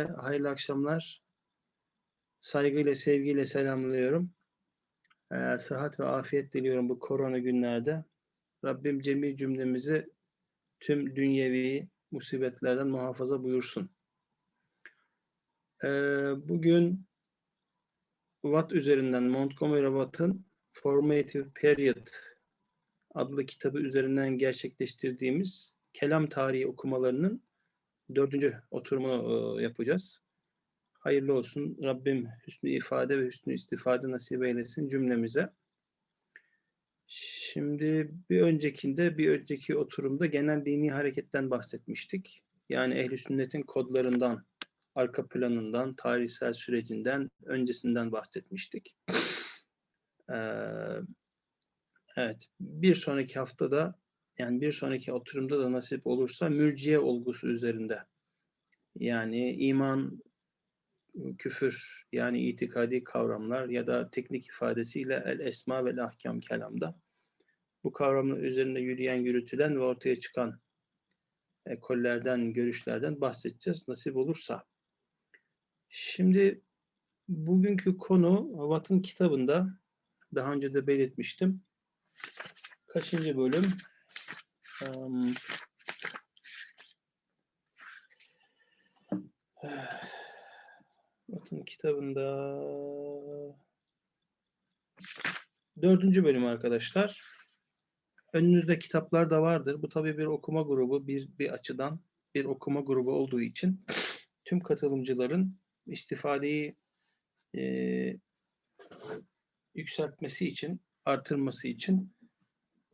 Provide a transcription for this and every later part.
hayırlı akşamlar. Saygıyla, sevgiyle selamlıyorum. Ee, sıhhat ve afiyet diliyorum bu korona günlerde. Rabbim cemi cümlemizi tüm dünyevi musibetlerden muhafaza buyursun. Ee, bugün Watt üzerinden Montgomery Watt'ın Formative Period adlı kitabı üzerinden gerçekleştirdiğimiz kelam tarihi okumalarının dördüncü oturumunu e, yapacağız. Hayırlı olsun. Rabbim hüsnü ifade ve hüsnü istifade nasip eylesin cümlemize. Şimdi bir öncekinde, bir önceki oturumda genel dini hareketten bahsetmiştik. Yani ehli sünnetin kodlarından, arka planından, tarihsel sürecinden, öncesinden bahsetmiştik. Ee, evet, bir sonraki haftada yani bir sonraki oturumda da nasip olursa mürciye olgusu üzerinde. Yani iman, küfür yani itikadi kavramlar ya da teknik ifadesiyle el esma ve ahkam kelamda bu kavramlar üzerinde yürüyen, yürütülen ve ortaya çıkan ekollerden, görüşlerden bahsedeceğiz nasip olursa. Şimdi bugünkü konu Watt'ın kitabında daha önce de belirtmiştim. Kaçıncı bölüm? Um, bakın kitabında dördüncü bölüm arkadaşlar. Önünüzde kitaplar da vardır. Bu tabii bir okuma grubu bir, bir açıdan bir okuma grubu olduğu için tüm katılımcıların istifadeyi e, yükseltmesi için, artırması için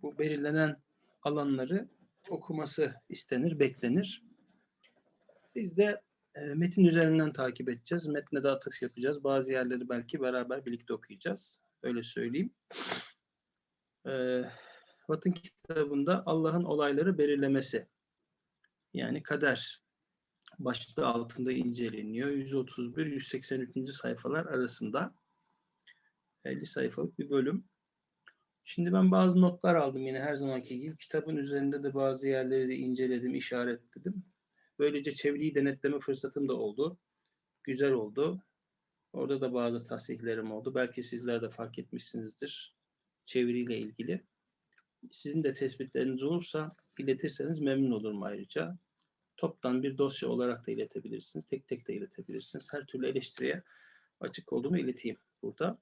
bu belirlenen alanları okuması istenir, beklenir. Biz de e, metin üzerinden takip edeceğiz. Metne de atıf yapacağız. Bazı yerleri belki beraber birlikte okuyacağız. Öyle söyleyeyim. E, Watt'ın kitabında Allah'ın olayları belirlemesi. Yani kader başlığı altında inceleniyor. 131-183. sayfalar arasında 50 sayfalık bir bölüm. Şimdi ben bazı notlar aldım yine her zamanki gibi. Kitabın üzerinde de bazı yerleri de inceledim, işaretledim. Böylece çeviriyi denetleme fırsatım da oldu. Güzel oldu. Orada da bazı tahsihlerim oldu. Belki sizler de fark etmişsinizdir çeviriyle ilgili. Sizin de tespitleriniz olursa iletirseniz memnun olurum ayrıca. Toptan bir dosya olarak da iletebilirsiniz. Tek tek de iletebilirsiniz. Her türlü eleştiriye açık olduğumu ileteyim burada.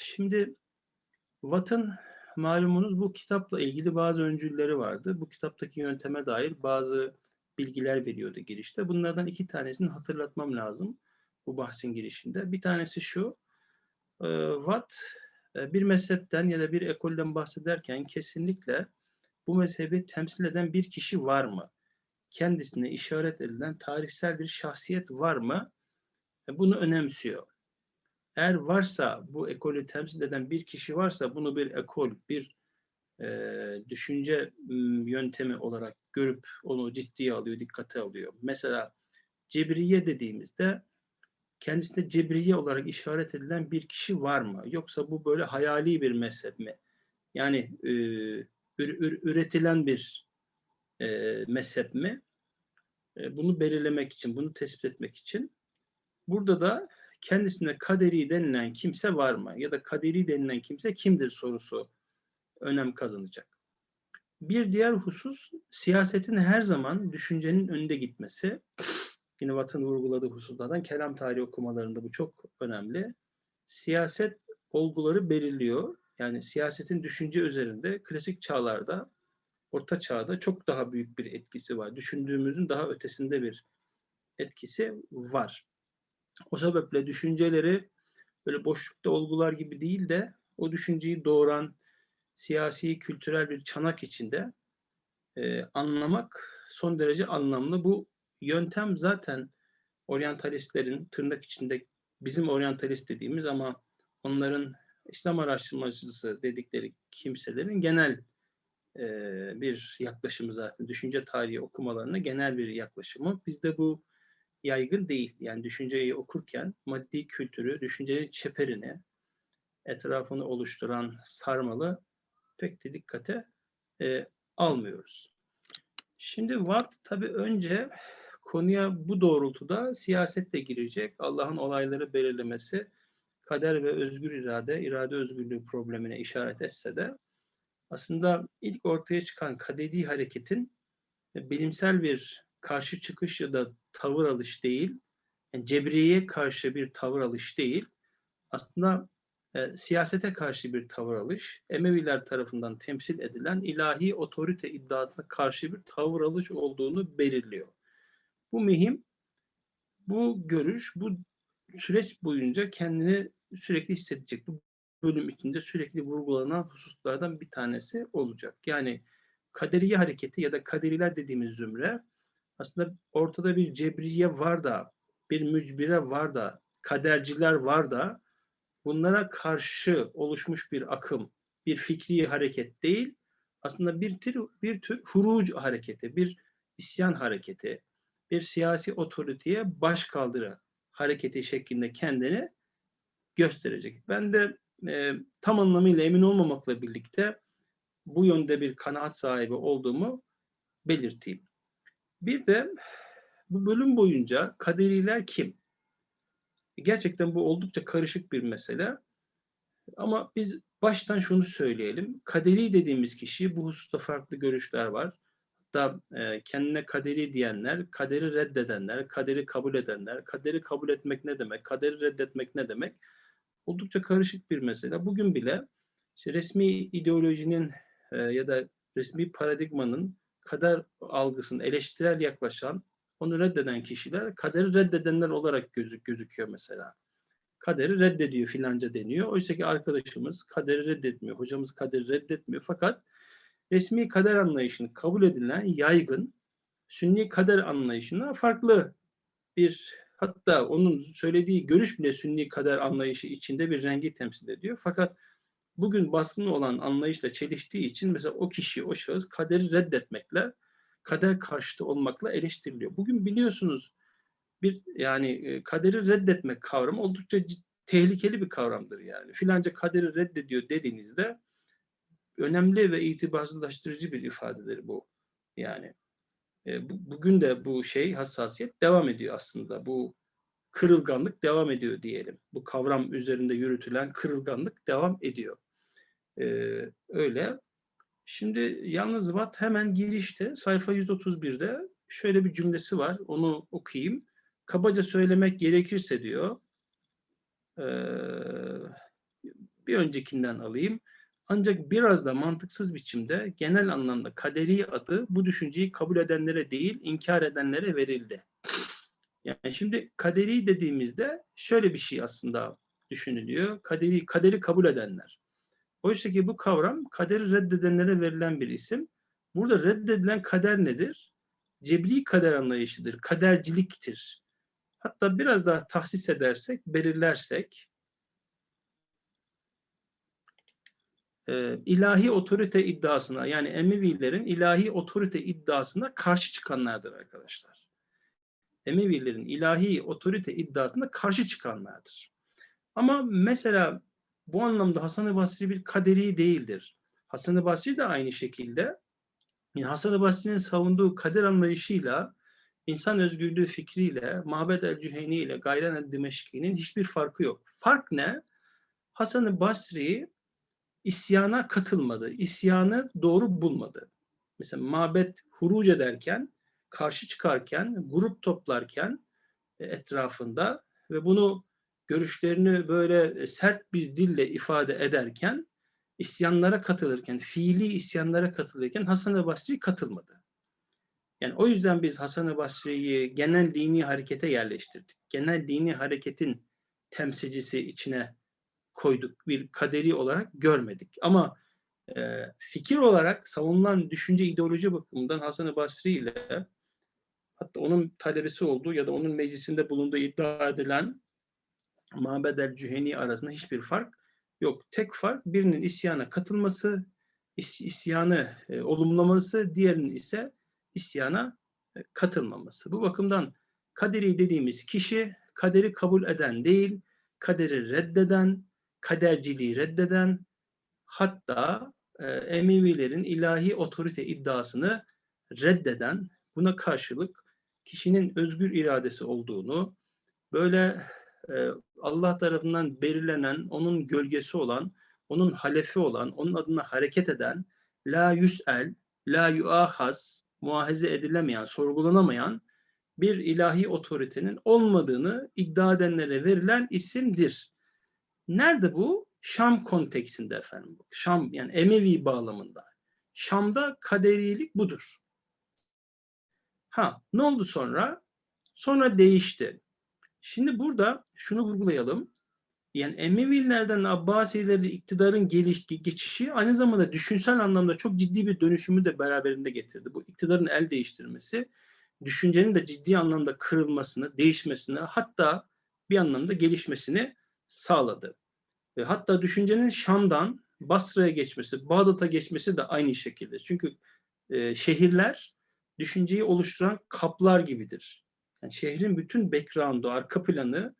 Şimdi Watt'ın malumunuz bu kitapla ilgili bazı öncülleri vardı. Bu kitaptaki yönteme dair bazı bilgiler veriyordu girişte. Bunlardan iki tanesini hatırlatmam lazım bu bahsin girişinde. Bir tanesi şu, e, Watt e, bir mezhepten ya da bir ekolden bahsederken kesinlikle bu mezhebi temsil eden bir kişi var mı? Kendisine işaret edilen tarihsel bir şahsiyet var mı? E, bunu önemsiyor. Eğer varsa bu ekolü temsil eden bir kişi varsa bunu bir ekol, bir e, düşünce yöntemi olarak görüp onu ciddiye alıyor, dikkate alıyor. Mesela Cebriye dediğimizde kendisinde Cebriye olarak işaret edilen bir kişi var mı? Yoksa bu böyle hayali bir mezhep mi? Yani e, ür, ür, üretilen bir e, mezhep mi? E, bunu belirlemek için, bunu tespit etmek için. Burada da kendisine kaderi denilen kimse var mı? Ya da kaderi denilen kimse kimdir sorusu önem kazanacak. Bir diğer husus siyasetin her zaman düşüncenin önünde gitmesi. Yine Watt'ın vurguladığı hususlardan kelam tarihi okumalarında bu çok önemli. Siyaset olguları belirliyor. Yani siyasetin düşünce üzerinde klasik çağlarda, orta çağda çok daha büyük bir etkisi var. Düşündüğümüzün daha ötesinde bir etkisi var. O sebeple düşünceleri böyle boşlukta olgular gibi değil de o düşünceyi doğuran siyasi, kültürel bir çanak içinde e, anlamak son derece anlamlı. Bu yöntem zaten oryantalistlerin tırnak içinde bizim oryantalist dediğimiz ama onların İslam araştırmacısı dedikleri kimselerin genel e, bir yaklaşımı zaten. Düşünce tarihi okumalarına genel bir yaklaşımı. Bizde bu yaygın değil. Yani düşünceyi okurken maddi kültürü, düşüncenin çeperini, etrafını oluşturan sarmalı pek de dikkate e, almıyoruz. Şimdi Watt tabii önce konuya bu doğrultuda siyaset de girecek. Allah'ın olayları belirlemesi kader ve özgür irade, irade özgürlüğü problemine işaret etse de aslında ilk ortaya çıkan kaderi hareketin bilimsel bir karşı çıkış ya da tavır alış değil, yani cebriyeye karşı bir tavır alış değil, aslında e, siyasete karşı bir tavır alış, Emeviler tarafından temsil edilen ilahi otorite iddiasına karşı bir tavır alış olduğunu belirliyor. Bu mühim, bu görüş, bu süreç boyunca kendini sürekli hissedecek. Bu bölüm içinde sürekli vurgulanan hususlardan bir tanesi olacak. Yani kaderiye hareketi ya da kaderiler dediğimiz zümre aslında ortada bir cebriye var da, bir mücbire var da, kaderciler var da bunlara karşı oluşmuş bir akım, bir fikri hareket değil, aslında bir tür, bir tür huruc hareketi, bir isyan hareketi, bir siyasi otoriteye baş kaldırı hareketi şeklinde kendini gösterecek. Ben de e, tam anlamıyla emin olmamakla birlikte bu yönde bir kanaat sahibi olduğumu belirteyim. Bir de bu bölüm boyunca kaderiler kim? Gerçekten bu oldukça karışık bir mesele. Ama biz baştan şunu söyleyelim. Kaderi dediğimiz kişi bu hususta farklı görüşler var. Hatta e, kendine kaderi diyenler, kaderi reddedenler, kaderi kabul edenler, kaderi kabul etmek ne demek, kaderi reddetmek ne demek? Oldukça karışık bir mesele. Bugün bile işte resmi ideolojinin e, ya da resmi paradigmanın kader algısını eleştirel yaklaşan, onu reddeden kişiler kaderi reddedenler olarak gözük gözüküyor mesela. Kaderi reddediyor filanca deniyor. Oysa ki arkadaşımız kaderi reddetmiyor, hocamız kaderi reddetmiyor. Fakat resmi kader anlayışını kabul edilen yaygın sünni kader anlayışına farklı bir hatta onun söylediği görüş bile sünni kader anlayışı içinde bir rengi temsil ediyor. Fakat bugün baskın olan anlayışla çeliştiği için mesela o kişi, o şahıs kaderi reddetmekle, kader karşıtı olmakla eleştiriliyor. Bugün biliyorsunuz bir yani e, kaderi reddetmek kavramı oldukça tehlikeli bir kavramdır yani. Filanca kaderi reddediyor dediğinizde önemli ve itibarsızlaştırıcı bir ifadedir bu. Yani e, bu, bugün de bu şey hassasiyet devam ediyor aslında. Bu kırılganlık devam ediyor diyelim. Bu kavram üzerinde yürütülen kırılganlık devam ediyor. Ee, öyle. Şimdi yalnız Watt hemen girişte sayfa 131'de şöyle bir cümlesi var. Onu okuyayım. Kabaca söylemek gerekirse diyor. Ee, bir öncekinden alayım. Ancak biraz da mantıksız biçimde genel anlamda kaderi adı bu düşünceyi kabul edenlere değil, inkar edenlere verildi. Yani şimdi kaderi dediğimizde şöyle bir şey aslında düşünülüyor. Kaderi, kaderi kabul edenler. Oysa ki bu kavram kaderi reddedenlere verilen bir isim. Burada reddedilen kader nedir? Cebri kader anlayışıdır, kaderciliktir. Hatta biraz daha tahsis edersek, belirlersek, e, ilahi otorite iddiasına yani Emevilerin ilahi otorite iddiasına karşı çıkanlardır arkadaşlar. Emevilerin ilahi otorite iddiasına karşı çıkanlardır. Ama mesela bu anlamda Hasan-ı Basri bir kaderi değildir. Hasan-ı Basri de aynı şekilde yani Hasan-ı Basri'nin savunduğu kader anlayışıyla insan özgürlüğü fikriyle, Mabed el-Cüheyni ile Gayren el-Dimeşki'nin hiçbir farkı yok. Fark ne? Hasan-ı Basri isyana katılmadı. İsyanı doğru bulmadı. Mesela mabet huruc ederken, karşı çıkarken, grup toplarken e, etrafında ve bunu görüşlerini böyle sert bir dille ifade ederken isyanlara katılırken, fiili isyanlara katılırken Hasan-ı Basri katılmadı. Yani o yüzden biz Hasan-ı Basri'yi genel dini harekete yerleştirdik. Genel dini hareketin temsilcisi içine koyduk. Bir kaderi olarak görmedik. Ama e, fikir olarak savunulan düşünce ideoloji bakımından Hasan-ı Basri ile hatta onun talebesi olduğu ya da onun meclisinde bulunduğu iddia edilen Mabed el-Cüheni arasında hiçbir fark yok. Tek fark birinin isyana katılması, is isyanı e, olumlaması, diğerinin ise isyana e, katılmaması. Bu bakımdan kaderi dediğimiz kişi kaderi kabul eden değil, kaderi reddeden, kaderciliği reddeden, hatta e, Emevilerin ilahi otorite iddiasını reddeden, buna karşılık kişinin özgür iradesi olduğunu, böyle e, Allah tarafından belirlenen, onun gölgesi olan, onun halefi olan, onun adına hareket eden, la yüs'el, la yuahaz, muahize edilemeyen, sorgulanamayan bir ilahi otoritenin olmadığını iddia edenlere verilen isimdir. Nerede bu? Şam konteksinde efendim. Şam yani Emevi bağlamında. Şam'da kaderilik budur. Ha ne oldu sonra? Sonra değişti. Şimdi burada şunu vurgulayalım. Yani Emevilerden Abbasileri iktidarın geliş, geçişi aynı zamanda düşünsel anlamda çok ciddi bir dönüşümü de beraberinde getirdi. Bu iktidarın el değiştirmesi, düşüncenin de ciddi anlamda kırılmasını, değişmesini, hatta bir anlamda gelişmesini sağladı. Ve hatta düşüncenin Şam'dan Basra'ya geçmesi, Bağdat'a geçmesi de aynı şekilde. Çünkü e, şehirler düşünceyi oluşturan kaplar gibidir. Yani şehrin bütün background'u, arka planı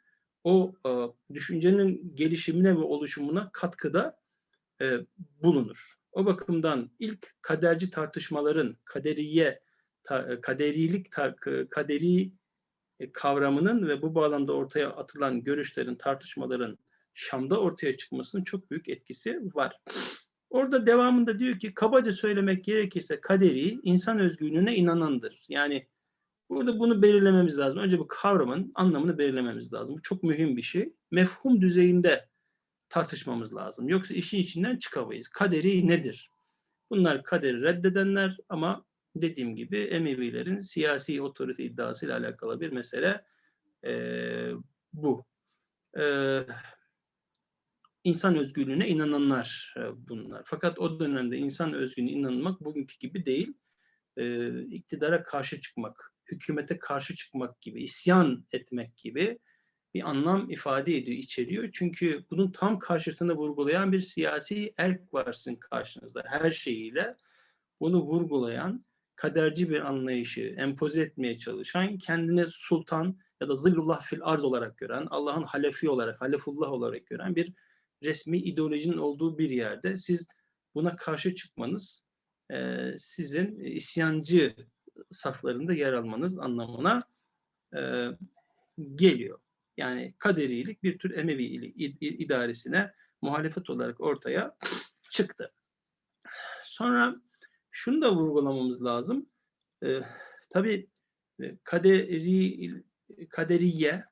o e, düşüncenin gelişimine ve oluşumuna katkıda e, bulunur. O bakımdan ilk kaderci tartışmaların kaderiye, ta, kaderilik, ta, kaderi e, kavramının ve bu bağlamda ortaya atılan görüşlerin, tartışmaların Şam'da ortaya çıkmasının çok büyük etkisi var. Orada devamında diyor ki kabaca söylemek gerekirse kaderi insan özgürlüğüne inanandır. Yani burada bunu belirlememiz lazım. Önce bu kavramın anlamını belirlememiz lazım. Bu çok mühim bir şey. Mefhum düzeyinde tartışmamız lazım. Yoksa işin içinden çıkamayız. Kaderi nedir? Bunlar kaderi reddedenler ama dediğim gibi Emevilerin siyasi otorite iddiasıyla alakalı bir mesele e, bu. E, insan özgürlüğüne inananlar e, bunlar. Fakat o dönemde insan özgürlüğüne inanmak bugünkü gibi değil. E, iktidara karşı çıkmak, hükümete karşı çıkmak gibi, isyan etmek gibi bir anlam ifade ediyor, içeriyor. Çünkü bunun tam karşısında vurgulayan bir siyasi erk var sizin karşınızda her şeyiyle. Bunu vurgulayan, kaderci bir anlayışı empoze etmeye çalışan, kendine sultan ya da zillullah fil arz olarak gören, Allah'ın halefi olarak, halefullah olarak gören bir resmi ideolojinin olduğu bir yerde siz buna karşı çıkmanız sizin isyancı saflarında yer almanız anlamına e, geliyor. Yani kaderilik bir tür Emevi idaresine muhalefet olarak ortaya çıktı. Sonra şunu da vurgulamamız lazım. E, tabii e, kaderi, kaderiye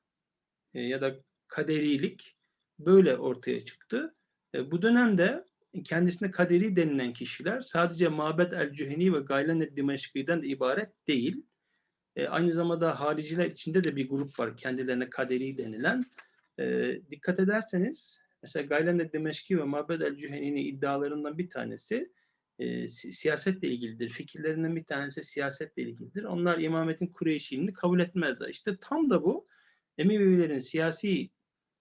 e, ya da kaderilik böyle ortaya çıktı. E, bu dönemde kendisine kaderi denilen kişiler sadece Mabed el-Cüheni ve Gaylen el-Dimeşki'den de ibaret değil. E, aynı zamanda hariciler içinde de bir grup var kendilerine kaderi denilen. E, dikkat ederseniz mesela Gaylen el-Dimeşki ve Mabed el-Cüheni'nin iddialarından bir tanesi e, siyasetle ilgilidir. Fikirlerinden bir tanesi siyasetle ilgilidir. Onlar imametin Kureyşiliğini kabul etmezler. İşte tam da bu Emevilerin siyasi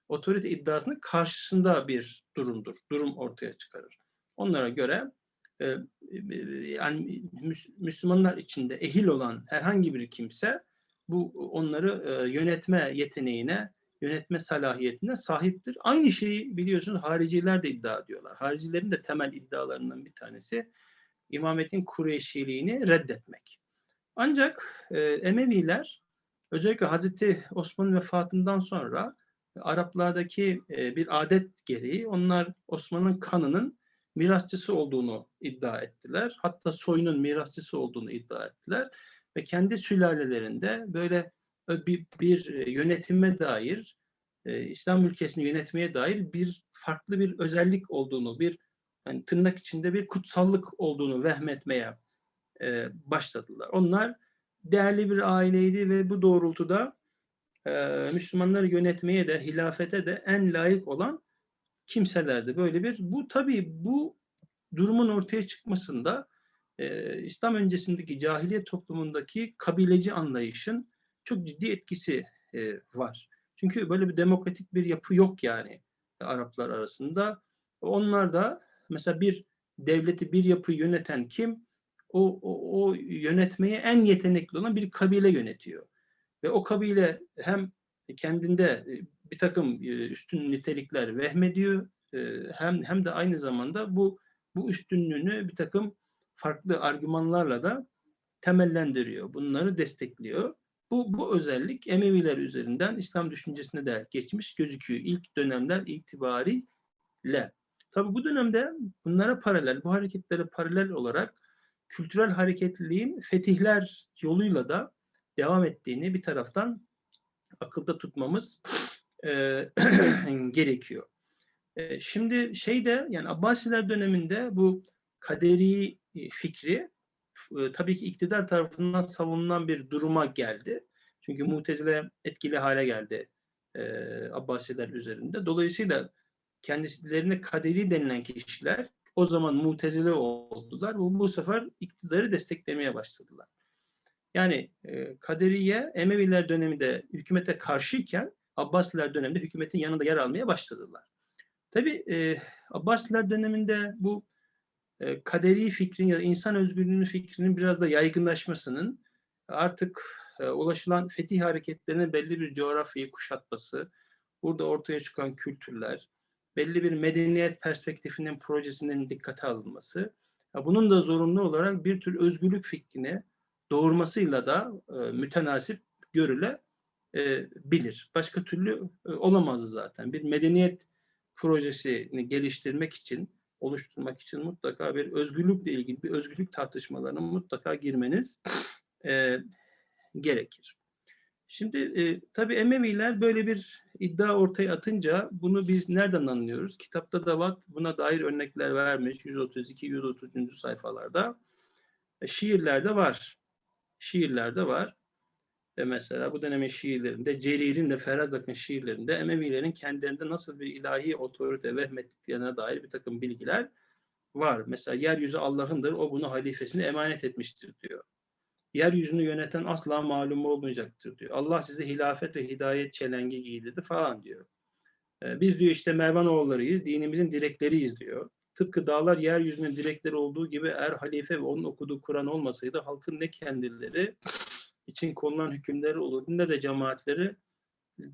otorite iddiasının karşısında bir durumdur. Durum ortaya çıkarır. Onlara göre e, e, yani Müslümanlar içinde ehil olan herhangi bir kimse bu onları e, yönetme yeteneğine, yönetme salahiyetine sahiptir. Aynı şeyi biliyorsunuz hariciler de iddia ediyorlar. Haricilerin de temel iddialarından bir tanesi imametin Kureyşiliğini reddetmek. Ancak e, Emeviler özellikle Hazreti Osman'ın vefatından sonra Araplardaki e, bir adet gereği onlar Osman'ın kanının mirasçısı olduğunu iddia ettiler. Hatta soyunun mirasçısı olduğunu iddia ettiler. Ve kendi sülalelerinde böyle bir, bir e, yönetime dair, e, İslam ülkesini yönetmeye dair bir farklı bir özellik olduğunu, bir yani tırnak içinde bir kutsallık olduğunu vehmetmeye e, başladılar. Onlar değerli bir aileydi ve bu doğrultuda e, Müslümanları yönetmeye de hilafete de en layık olan kimselerdi. Böyle bir bu tabii bu durumun ortaya çıkmasında e, İslam öncesindeki cahiliye toplumundaki kabileci anlayışın çok ciddi etkisi e, var. Çünkü böyle bir demokratik bir yapı yok yani Araplar arasında. Onlar da mesela bir devleti, bir yapı yöneten kim? O, o, o yönetmeye en yetenekli olan bir kabile yönetiyor. Ve o kabile hem kendinde e, bir takım e, üstün nitelikler vehmediyor e, hem hem de aynı zamanda bu bu üstünlüğünü bir takım farklı argümanlarla da temellendiriyor. Bunları destekliyor. Bu, bu özellik Emeviler üzerinden İslam düşüncesine de geçmiş gözüküyor. İlk dönemler itibariyle. Tabi bu dönemde bunlara paralel, bu hareketlere paralel olarak kültürel hareketliliğin fetihler yoluyla da devam ettiğini bir taraftan akılda tutmamız e, gerekiyor. E, şimdi şeyde yani Abbasiler döneminde bu kaderi fikri e, tabii ki iktidar tarafından savunulan bir duruma geldi. Çünkü Mutezile etkili hale geldi e, Abbasiler üzerinde. Dolayısıyla kendilerine kaderi denilen kişiler o zaman mutezile oldular. Bu, bu sefer iktidarı desteklemeye başladılar. Yani e, Kaderiye Emeviler döneminde hükümete karşıyken Abbasiler döneminde hükümetin yanında yer almaya başladılar. Tabi e, Abbasiler döneminde bu e, kaderi fikrin ya da insan özgürlüğünün fikrinin biraz da yaygınlaşmasının artık e, ulaşılan fetih hareketlerinin belli bir coğrafyayı kuşatması, burada ortaya çıkan kültürler, belli bir medeniyet perspektifinin projesinin dikkate alınması, bunun da zorunlu olarak bir tür özgürlük fikrini doğurmasıyla da e, mütenasip görülebilir. Başka türlü e, olamazdı zaten. Bir medeniyet projesini geliştirmek için, oluşturmak için mutlaka bir özgürlükle ilgili bir özgürlük tartışmalarına mutlaka girmeniz e, gerekir. Şimdi e, tabii Emeviler böyle bir iddia ortaya atınca bunu biz nereden anlıyoruz? Kitapta da var buna dair örnekler vermiş 132-130. sayfalarda. E, şiirlerde var. Şiirlerde var. Ve mesela bu dönemin şiirlerinde, Celil'in de Ferazak'ın şiirlerinde Emevilerin kendilerinde nasıl bir ilahi otorite vehmettiklerine dair bir takım bilgiler var. Mesela yeryüzü Allah'ındır, o bunu halifesine emanet etmiştir diyor yeryüzünü yöneten asla malum olmayacaktır diyor. Allah size hilafet ve hidayet çelengi giydirdi falan diyor. Ee, biz diyor işte Mervanoğullarıyız, dinimizin direkleriyiz diyor. Tıpkı dağlar yeryüzünün direkleri olduğu gibi eğer halife ve onun okuduğu Kur'an olmasaydı halkın ne kendileri için konulan hükümleri olurdu ne de cemaatleri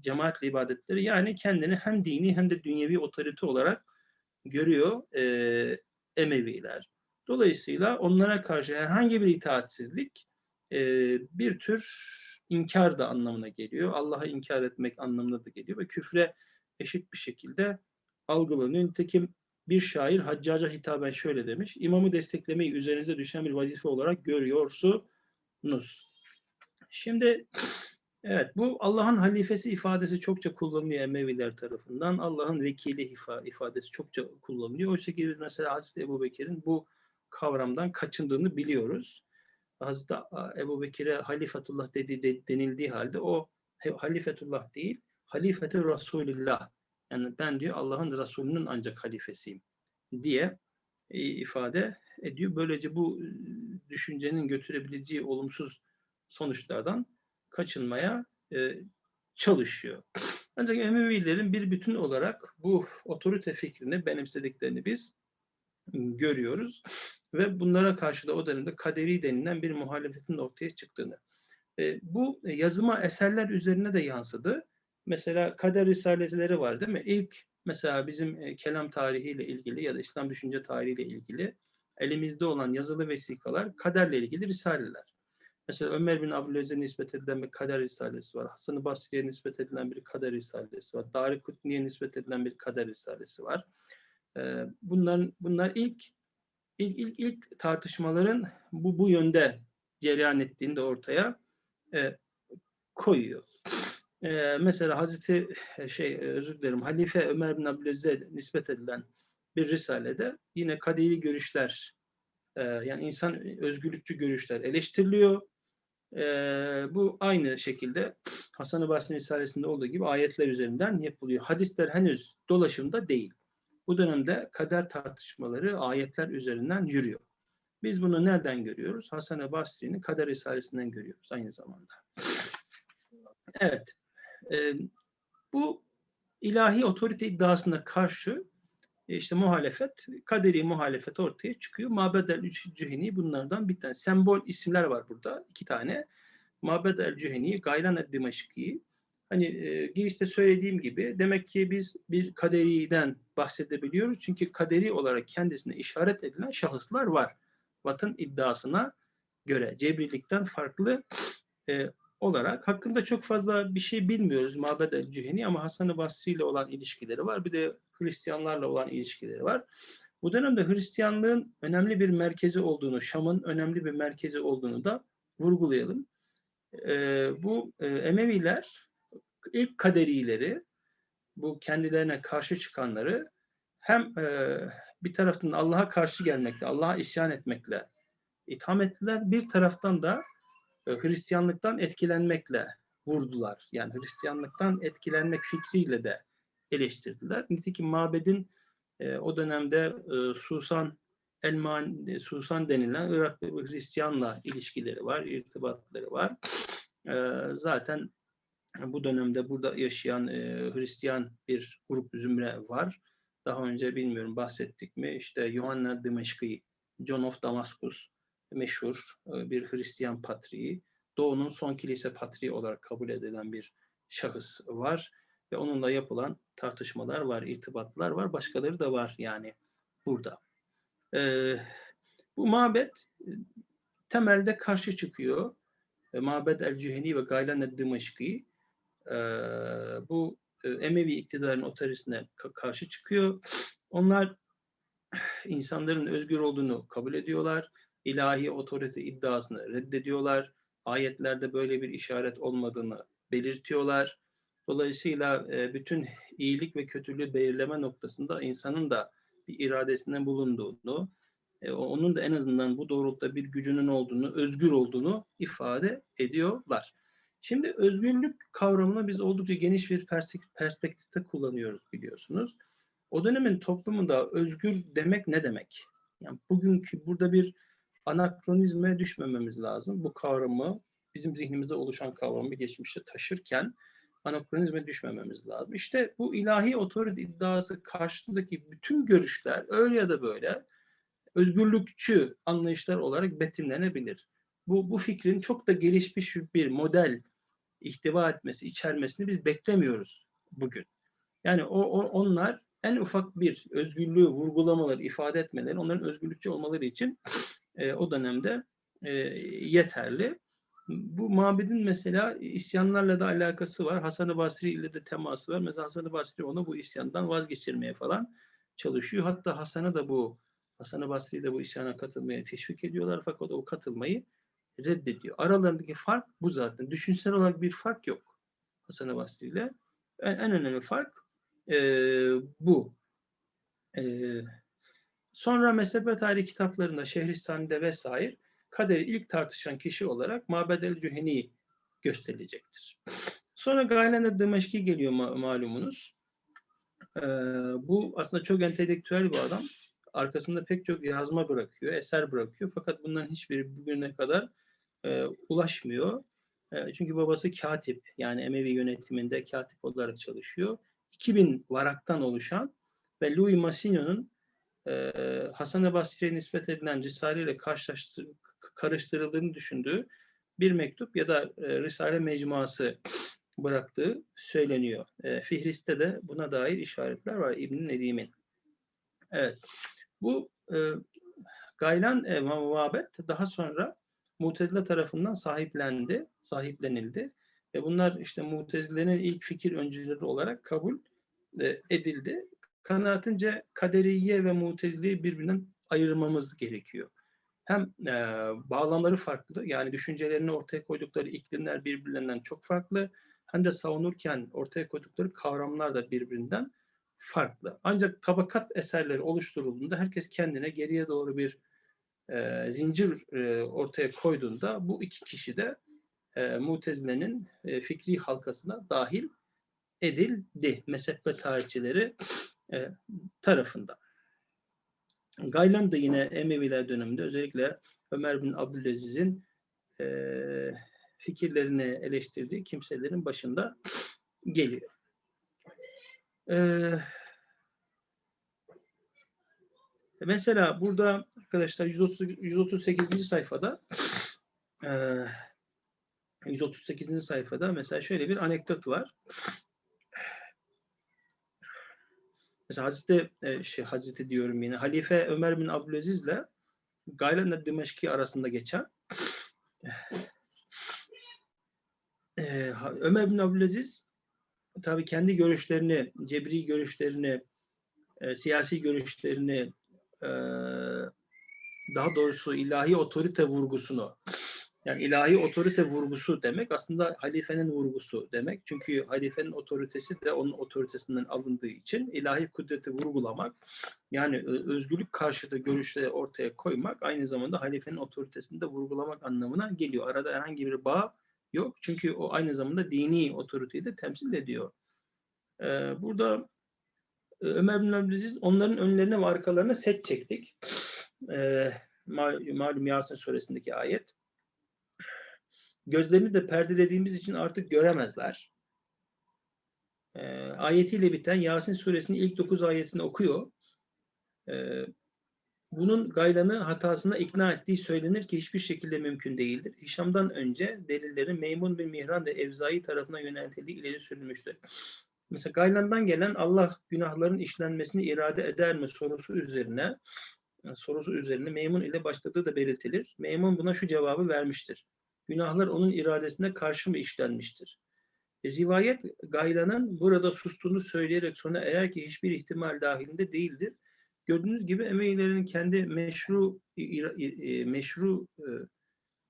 cemaatli ibadetleri yani kendini hem dini hem de dünyevi otorite olarak görüyor e, Emeviler. Dolayısıyla onlara karşı herhangi bir itaatsizlik e, bir tür inkar da anlamına geliyor. Allah'a inkar etmek anlamına da geliyor ve küfre eşit bir şekilde algılanıyor. Nitekim bir şair Haccaca hitaben şöyle demiş. İmamı desteklemeyi üzerinize düşen bir vazife olarak görüyorsunuz. Şimdi evet bu Allah'ın halifesi ifadesi çokça kullanılıyor Emeviler tarafından. Allah'ın vekili ifadesi çokça kullanılıyor. Oysa ki mesela Hazreti Ebu Bekir'in bu kavramdan kaçındığını biliyoruz. Hazreti Ebu Bekir'e halifetullah dediği, denildiği halde o halifetullah değil, halifeti Resulullah. Yani ben diyor Allah'ın Resulünün ancak halifesiyim diye e, ifade ediyor. Böylece bu e, düşüncenin götürebileceği olumsuz sonuçlardan kaçınmaya e, çalışıyor. Ancak Emevilerin bir bütün olarak bu otorite fikrini benimsediklerini biz görüyoruz ve bunlara karşı da o dönemde kaderi denilen bir muhalefetin ortaya çıktığını. E, bu yazıma eserler üzerine de yansıdı. Mesela kader risaleleri var değil mi? İlk mesela bizim e, kelam tarihiyle ilgili ya da İslam düşünce tarihiyle ilgili elimizde olan yazılı vesikalar kaderle ilgili risaleler. Mesela Ömer bin Abdülaziz'e nispet edilen bir kader risalesi var. Hasan-ı Basri'ye nispet edilen bir kader risalesi var. Dari Kutni'ye nispet edilen bir kader risalesi var. Ee, bunların, bunlar ilk ilk, ilk, ilk tartışmaların bu, bu yönde cereyan ettiğini de ortaya e, koyuyor. E, mesela Hazreti e, şey e, özür dilerim Halife Ömer bin Abdülaziz'e nispet edilen bir risalede yine kaderi görüşler e, yani insan özgürlükçü görüşler eleştiriliyor. E, bu aynı şekilde Hasan-ı Basri Risalesi'nde olduğu gibi ayetler üzerinden yapılıyor. Hadisler henüz dolaşımda değil. Bu dönemde kader tartışmaları ayetler üzerinden yürüyor. Biz bunu nereden görüyoruz? Hasan-ı Basri'nin kader risalesinden görüyoruz aynı zamanda. Evet. E, bu ilahi otorite iddiasına karşı e, işte muhalefet, kaderi muhalefet ortaya çıkıyor. Mabed el-Cüheni bunlardan bir tane. Sembol isimler var burada. iki tane. Mabed el-Cüheni, Gayran el-Dimaşki, Hani e, girişte söylediğim gibi demek ki biz bir kaderiden bahsedebiliyoruz. Çünkü kaderi olarak kendisine işaret edilen şahıslar var. Vat'ın iddiasına göre Cebrilikten farklı e, olarak hakkında çok fazla bir şey bilmiyoruz Mabed el-Cüheni ama Hasan-ı Basri ile olan ilişkileri var. Bir de Hristiyanlarla olan ilişkileri var. Bu dönemde Hristiyanlığın önemli bir merkezi olduğunu, Şam'ın önemli bir merkezi olduğunu da vurgulayalım. Ee, bu e, Emeviler ilk kaderileri, bu kendilerine karşı çıkanları hem e, bir taraftan Allah'a karşı gelmekle, Allah'a isyan etmekle itham ettiler. Bir taraftan da Hristiyanlıktan etkilenmekle vurdular. Yani Hristiyanlıktan etkilenmek fikriyle de eleştirdiler. Nitekim mabedin e, o dönemde e, Susan Elman, e, Susan denilen Iraklı bir Hristiyanla ilişkileri var, irtibatları var. E, zaten bu dönemde burada yaşayan e, Hristiyan bir grup zümre var. Daha önce bilmiyorum bahsettik mi? İşte Yohanna Dimeşki, John of Damascus meşhur e, bir Hristiyan patriği. Doğu'nun son kilise patriği olarak kabul edilen bir şahıs var ve onunla yapılan tartışmalar var, irtibatlar var. Başkaları da var yani burada. Ee, bu mabet e, temelde karşı çıkıyor. E, mabed el-Cüheni ve Gaylan el-Dimeşki e, bu e, Emevi iktidarın otoritesine ka- karşı çıkıyor. Onlar insanların özgür olduğunu kabul ediyorlar. İlahi otorite iddiasını reddediyorlar. Ayetlerde böyle bir işaret olmadığını belirtiyorlar. Dolayısıyla e, bütün iyilik ve kötülüğü belirleme noktasında insanın da bir iradesinin bulunduğunu, e, onun da en azından bu doğrultuda bir gücünün olduğunu, özgür olduğunu ifade ediyorlar. Şimdi özgürlük kavramını biz oldukça geniş bir perspektifte kullanıyoruz biliyorsunuz. O dönemin toplumunda özgür demek ne demek? Yani bugünkü burada bir anakronizme düşmememiz lazım. Bu kavramı bizim zihnimizde oluşan kavramı geçmişte taşırken anakronizme düşmememiz lazım. İşte bu ilahi otorite iddiası karşısındaki bütün görüşler öyle ya da böyle özgürlükçü anlayışlar olarak betimlenebilir. Bu, bu fikrin çok da gelişmiş bir model ihtiva etmesi, içermesini biz beklemiyoruz bugün. Yani o, o onlar en ufak bir özgürlüğü vurgulamaları, ifade etmeleri, onların özgürlükçü olmaları için e, o dönemde e, yeterli. Bu mabedin mesela isyanlarla da alakası var. Hasan-ı Basri ile de teması var. Mesela Hasan-ı Basri onu bu isyandan vazgeçirmeye falan çalışıyor. Hatta Hasan'ı da bu Hasan-ı Basri de bu isyana katılmaya teşvik ediyorlar fakat o katılmayı reddediyor. Aralarındaki fark bu zaten. Düşünsel olarak bir fark yok Hasan-ı Basri ile. En, en önemli fark e, bu. E, sonra mezhep tarihi kitaplarında Şehristani'de vesaire kaderi ilk tartışan kişi olarak Mabed el-Cüheni gösterilecektir. Sonra Gaylen Dimeşki geliyor ma malumunuz. Ee, bu aslında çok entelektüel bir adam. Arkasında pek çok yazma bırakıyor, eser bırakıyor. Fakat bunların hiçbiri bugüne kadar e, ulaşmıyor. E, çünkü babası katip, yani Emevi yönetiminde katip olarak çalışıyor. 2000 varaktan oluşan ve Louis Massigno'nun Hasan-ı Basri'ye nispet edilen Risale ile karıştırıldığını düşündüğü bir mektup ya da e, Risale mecmuası bıraktığı söyleniyor. E, Fihrist'te de buna dair işaretler var İbn Nedim'in. Evet. Bu e, Gaylan e, Mavabet daha sonra Mutezile tarafından sahiplendi, sahiplenildi. Ve bunlar işte Mutezile'nin ilk fikir öncüleri olarak kabul e, edildi. Kanaatince kaderiye ve Mutezile'yi birbirinden ayırmamız gerekiyor. Hem e, bağlamları farklı, yani düşüncelerini ortaya koydukları iklimler birbirlerinden çok farklı. Hem de savunurken ortaya koydukları kavramlar da birbirinden farklı. Ancak tabakat eserleri oluşturulduğunda herkes kendine geriye doğru bir e, zincir e, ortaya koyduğunda bu iki kişi de e, Mutezile'nin e, fikri halkasına dahil edildi mezhep tarihçileri e, tarafından. Gaylan da yine Emeviler döneminde özellikle Ömer bin Abdülaziz'in e, fikirlerini eleştirdiği kimselerin başında geliyor. Ee, mesela burada arkadaşlar 130, 138. sayfada e, 138. sayfada mesela şöyle bir anekdot var. Mesela Hazreti, e, şey, Hazreti diyorum yine Halife Ömer bin Abdülaziz ile Gaylan Dimeşki arasında geçen e, Ömer bin Abdülaziz tabii kendi görüşlerini, cebri görüşlerini, e, siyasi görüşlerini, daha doğrusu ilahi otorite vurgusunu, yani ilahi otorite vurgusu demek aslında halifenin vurgusu demek. Çünkü halifenin otoritesi de onun otoritesinden alındığı için ilahi kudreti vurgulamak, yani ö- özgürlük karşıtı görüşleri ortaya koymak aynı zamanda halifenin otoritesini de vurgulamak anlamına geliyor. Arada herhangi bir bağ yok. Çünkü o aynı zamanda dini otoriteyi de temsil ediyor. Ee, burada e, Ömer bin Abdülaziz onların önlerine ve arkalarına set çektik. Ee, mal- malum Yasin suresindeki ayet. Gözlerini de perdelediğimiz için artık göremezler. Ee, ayetiyle biten Yasin suresinin ilk 9 ayetini okuyor. Ee, bunun gaylanı hatasına ikna ettiği söylenir ki hiçbir şekilde mümkün değildir. Hişam'dan önce delillerin Meymun ve Mihran ve Evzai tarafına yöneltildiği ileri sürülmüştür. Mesela Gaylan'dan gelen Allah günahların işlenmesini irade eder mi sorusu üzerine sorusu üzerine Meymun ile başladığı da belirtilir. Meymun buna şu cevabı vermiştir. Günahlar onun iradesine karşı mı işlenmiştir? E, Rivayet Gaylan'ın burada sustuğunu söyleyerek sonra eğer ki hiçbir ihtimal dahilinde değildir. Gördüğünüz gibi Emevilerin kendi meşru e, meşru e,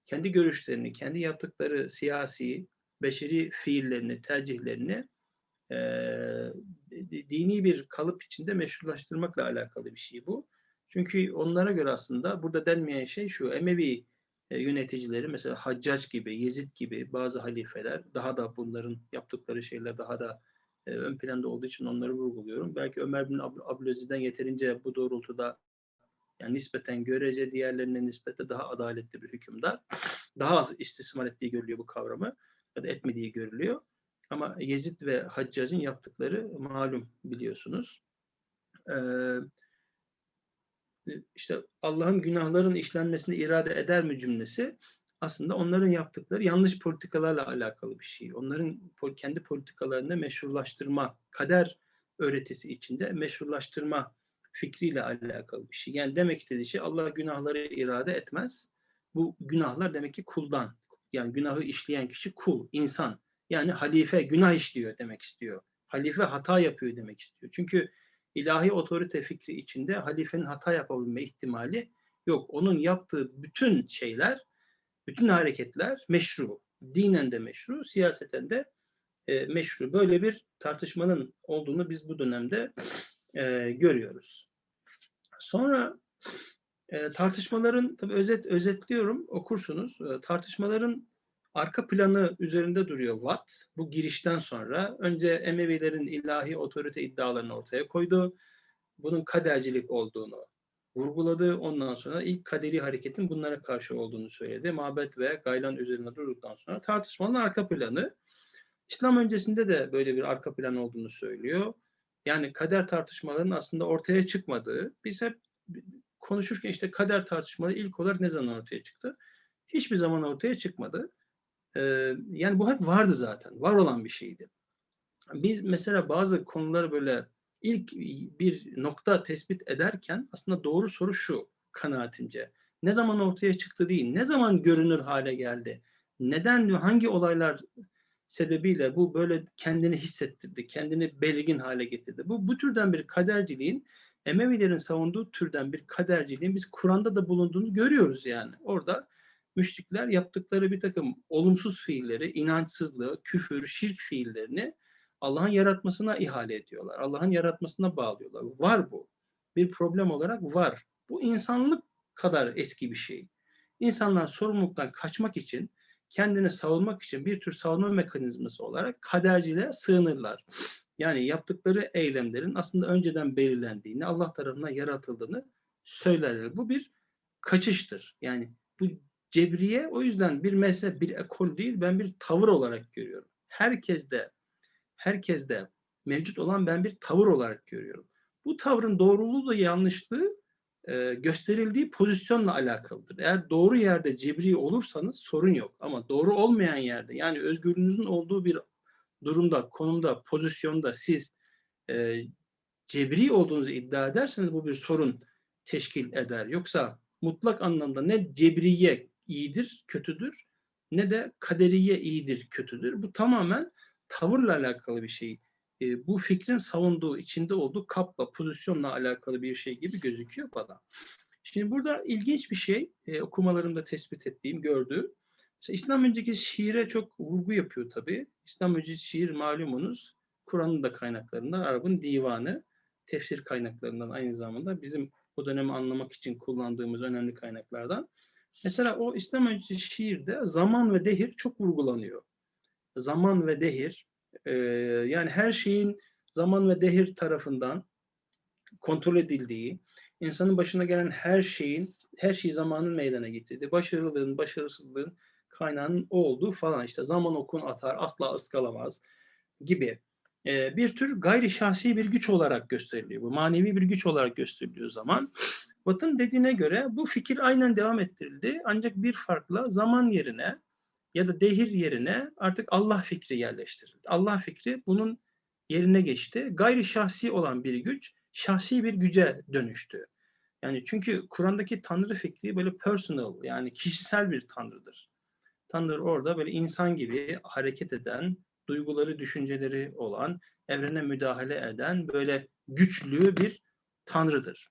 kendi görüşlerini, kendi yaptıkları siyasi, beşeri fiillerini, tercihlerini e, di- dini bir kalıp içinde meşrulaştırmakla alakalı bir şey bu. Çünkü onlara göre aslında burada denmeyen şey şu, Emevi e, yöneticileri mesela Haccac gibi, Yezid gibi bazı halifeler daha da bunların yaptıkları şeyler daha da e, ön planda olduğu için onları vurguluyorum. Belki Ömer bin Ab- Abdülaziz'den yeterince bu doğrultuda yani nispeten görece diğerlerine nispete daha adaletli bir hükümdar. Daha az istismar ettiği görülüyor bu kavramı ya da etmediği görülüyor. Ama Yezid ve Haccac'ın yaptıkları malum biliyorsunuz. Ee, işte Allah'ın günahların işlenmesini irade eder mi cümlesi aslında onların yaptıkları yanlış politikalarla alakalı bir şey. Onların kendi politikalarını meşrulaştırma, kader öğretisi içinde meşrulaştırma fikriyle alakalı bir şey. Yani demek istediği şey Allah günahları irade etmez. Bu günahlar demek ki kuldan. Yani günahı işleyen kişi kul, insan. Yani halife günah işliyor demek istiyor. Halife hata yapıyor demek istiyor. Çünkü ilahi otorite fikri içinde halifenin hata yapabilme ihtimali yok. Onun yaptığı bütün şeyler, bütün hareketler meşru. Dinen de meşru, siyaseten de e, meşru. Böyle bir tartışmanın olduğunu biz bu dönemde e, görüyoruz. Sonra e, tartışmaların, tabii özet özetliyorum, okursunuz. E, tartışmaların arka planı üzerinde duruyor Watt. Bu girişten sonra önce Emevilerin ilahi otorite iddialarını ortaya koydu. Bunun kadercilik olduğunu vurguladı. Ondan sonra ilk kaderi hareketin bunlara karşı olduğunu söyledi. Mabet ve Gaylan üzerine durduktan sonra tartışmanın arka planı. İslam öncesinde de böyle bir arka plan olduğunu söylüyor. Yani kader tartışmalarının aslında ortaya çıkmadığı, biz hep konuşurken işte kader tartışmaları ilk olarak ne zaman ortaya çıktı? Hiçbir zaman ortaya çıkmadı. Ee, yani bu hep vardı zaten. Var olan bir şeydi. Biz mesela bazı konuları böyle ilk bir nokta tespit ederken aslında doğru soru şu kanaatimce. Ne zaman ortaya çıktı değil, ne zaman görünür hale geldi? Neden, hangi olaylar sebebiyle bu böyle kendini hissettirdi, kendini belirgin hale getirdi? Bu, bu türden bir kaderciliğin, Emevilerin savunduğu türden bir kaderciliğin biz Kur'an'da da bulunduğunu görüyoruz yani. Orada müşrikler yaptıkları bir takım olumsuz fiilleri, inançsızlığı, küfür, şirk fiillerini Allah'ın yaratmasına ihale ediyorlar. Allah'ın yaratmasına bağlıyorlar. Var bu. Bir problem olarak var. Bu insanlık kadar eski bir şey. İnsanlar sorumluluktan kaçmak için, kendini savunmak için bir tür savunma mekanizması olarak kaderciliğe sığınırlar. Yani yaptıkları eylemlerin aslında önceden belirlendiğini, Allah tarafından yaratıldığını söylerler. Bu bir kaçıştır. Yani bu cebriye o yüzden bir mezhep, bir ekol değil, ben bir tavır olarak görüyorum. Herkes de herkeste mevcut olan ben bir tavır olarak görüyorum. Bu tavrın doğruluğu da yanlışlığı e, gösterildiği pozisyonla alakalıdır. Eğer doğru yerde cebri olursanız sorun yok. Ama doğru olmayan yerde yani özgürlüğünüzün olduğu bir durumda, konumda, pozisyonda siz e, cebri olduğunuzu iddia ederseniz bu bir sorun teşkil eder. Yoksa mutlak anlamda ne cebriye iyidir, kötüdür ne de kaderiye iyidir, kötüdür. Bu tamamen tavırla alakalı bir şey. E, bu fikrin savunduğu, içinde olduğu kapla, pozisyonla alakalı bir şey gibi gözüküyor bana. Şimdi burada ilginç bir şey, e, okumalarımda tespit ettiğim, gördüğüm. Mesela İslam önceki şiire çok vurgu yapıyor tabii. İslam önceki şiir malumunuz Kur'an'ın da kaynaklarından, Arap'ın divanı, tefsir kaynaklarından aynı zamanda bizim o dönemi anlamak için kullandığımız önemli kaynaklardan. Mesela o İslam öncesi şiirde zaman ve dehir çok vurgulanıyor. Zaman ve dehir, e, yani her şeyin zaman ve dehir tarafından kontrol edildiği, insanın başına gelen her şeyin, her şeyi zamanın meydana getirdiği, başarılığın, başarısızlığın kaynağının o olduğu falan işte zaman okun atar, asla ıskalamaz gibi e, bir tür gayri şahsi bir güç olarak gösteriliyor. Bu manevi bir güç olarak gösteriliyor zaman. Batın dediğine göre bu fikir aynen devam ettirildi. Ancak bir farkla zaman yerine ya da dehir yerine artık Allah fikri yerleştirildi. Allah fikri bunun yerine geçti. Gayri şahsi olan bir güç şahsi bir güce dönüştü. Yani çünkü Kur'an'daki Tanrı fikri böyle personal yani kişisel bir Tanrı'dır. Tanrı orada böyle insan gibi hareket eden, duyguları, düşünceleri olan, evrene müdahale eden böyle güçlü bir tanrıdır.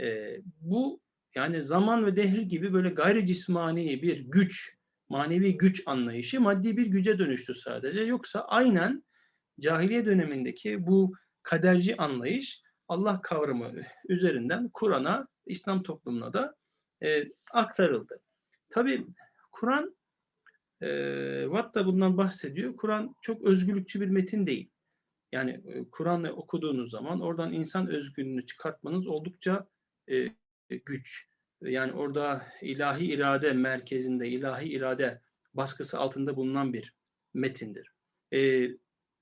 E, bu yani zaman ve dehir gibi böyle gayri cismani bir güç, manevi güç anlayışı maddi bir güce dönüştü sadece. Yoksa aynen cahiliye dönemindeki bu kaderci anlayış Allah kavramı üzerinden Kur'an'a, İslam toplumuna da e, aktarıldı. Tabi Kur'an e, Watt da bundan bahsediyor. Kur'an çok özgürlükçü bir metin değil. Yani e, Kur'an'ı okuduğunuz zaman oradan insan özgürlüğünü çıkartmanız oldukça e, güç. Yani orada ilahi irade merkezinde, ilahi irade baskısı altında bulunan bir metindir. E,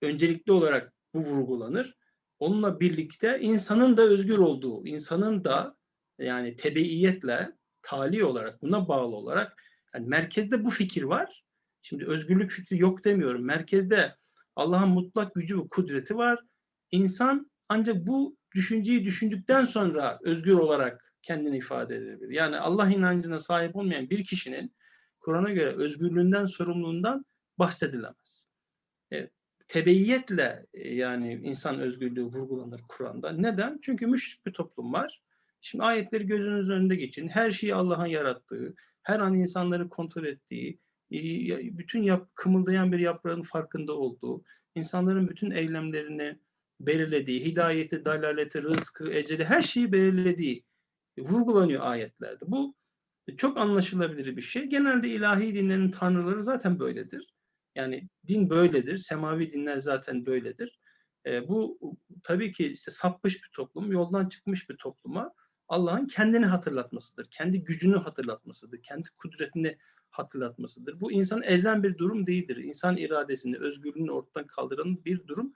öncelikli olarak bu vurgulanır. Onunla birlikte insanın da özgür olduğu, insanın da yani tebeiyetle, tali olarak, buna bağlı olarak yani merkezde bu fikir var. Şimdi özgürlük fikri yok demiyorum. Merkezde Allah'ın mutlak gücü ve kudreti var. İnsan ancak bu düşünceyi düşündükten sonra özgür olarak kendini ifade edebilir. Yani Allah inancına sahip olmayan bir kişinin Kur'an'a göre özgürlüğünden, sorumluluğundan bahsedilemez. E, tebeyyetle e, yani insan özgürlüğü vurgulanır Kur'an'da. Neden? Çünkü müşrik bir toplum var. Şimdi ayetleri gözünüz önünde geçin. Her şeyi Allah'ın yarattığı, her an insanları kontrol ettiği, bütün yap, kımıldayan bir yaprağın farkında olduğu, insanların bütün eylemlerini belirlediği, hidayeti, dalaleti, rızkı, eceli her şeyi belirlediği vurgulanıyor ayetlerde. Bu çok anlaşılabilir bir şey. Genelde ilahi dinlerin tanrıları zaten böyledir. Yani din böyledir. Semavi dinler zaten böyledir. E, bu tabii ki işte sapmış bir toplum, yoldan çıkmış bir topluma Allah'ın kendini hatırlatmasıdır. Kendi gücünü hatırlatmasıdır. Kendi kudretini hatırlatmasıdır. Bu insan ezen bir durum değildir. İnsan iradesini, özgürlüğünü ortadan kaldıran bir durum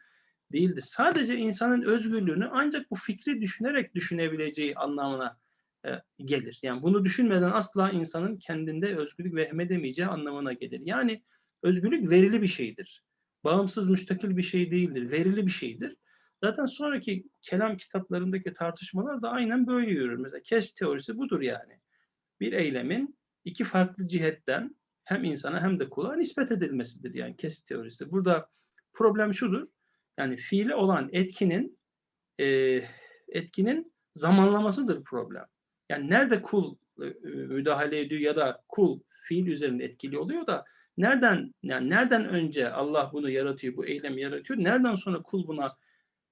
değildir. Sadece insanın özgürlüğünü ancak bu fikri düşünerek düşünebileceği anlamına e, gelir. Yani bunu düşünmeden asla insanın kendinde özgürlük vehmedemeyeceği anlamına gelir. Yani özgürlük verili bir şeydir. Bağımsız, müstakil bir şey değildir. Verili bir şeydir. Zaten sonraki kelam kitaplarındaki tartışmalar da aynen böyle yürür. Mesela keşf teorisi budur yani. Bir eylemin iki farklı cihetten hem insana hem de kula nispet edilmesidir yani kesit teorisi. Burada problem şudur. Yani fiile olan etkinin e, etkinin zamanlamasıdır problem. Yani nerede kul e, müdahale ediyor ya da kul fiil üzerinde etkili oluyor da nereden yani nereden önce Allah bunu yaratıyor, bu eylemi yaratıyor, nereden sonra kul buna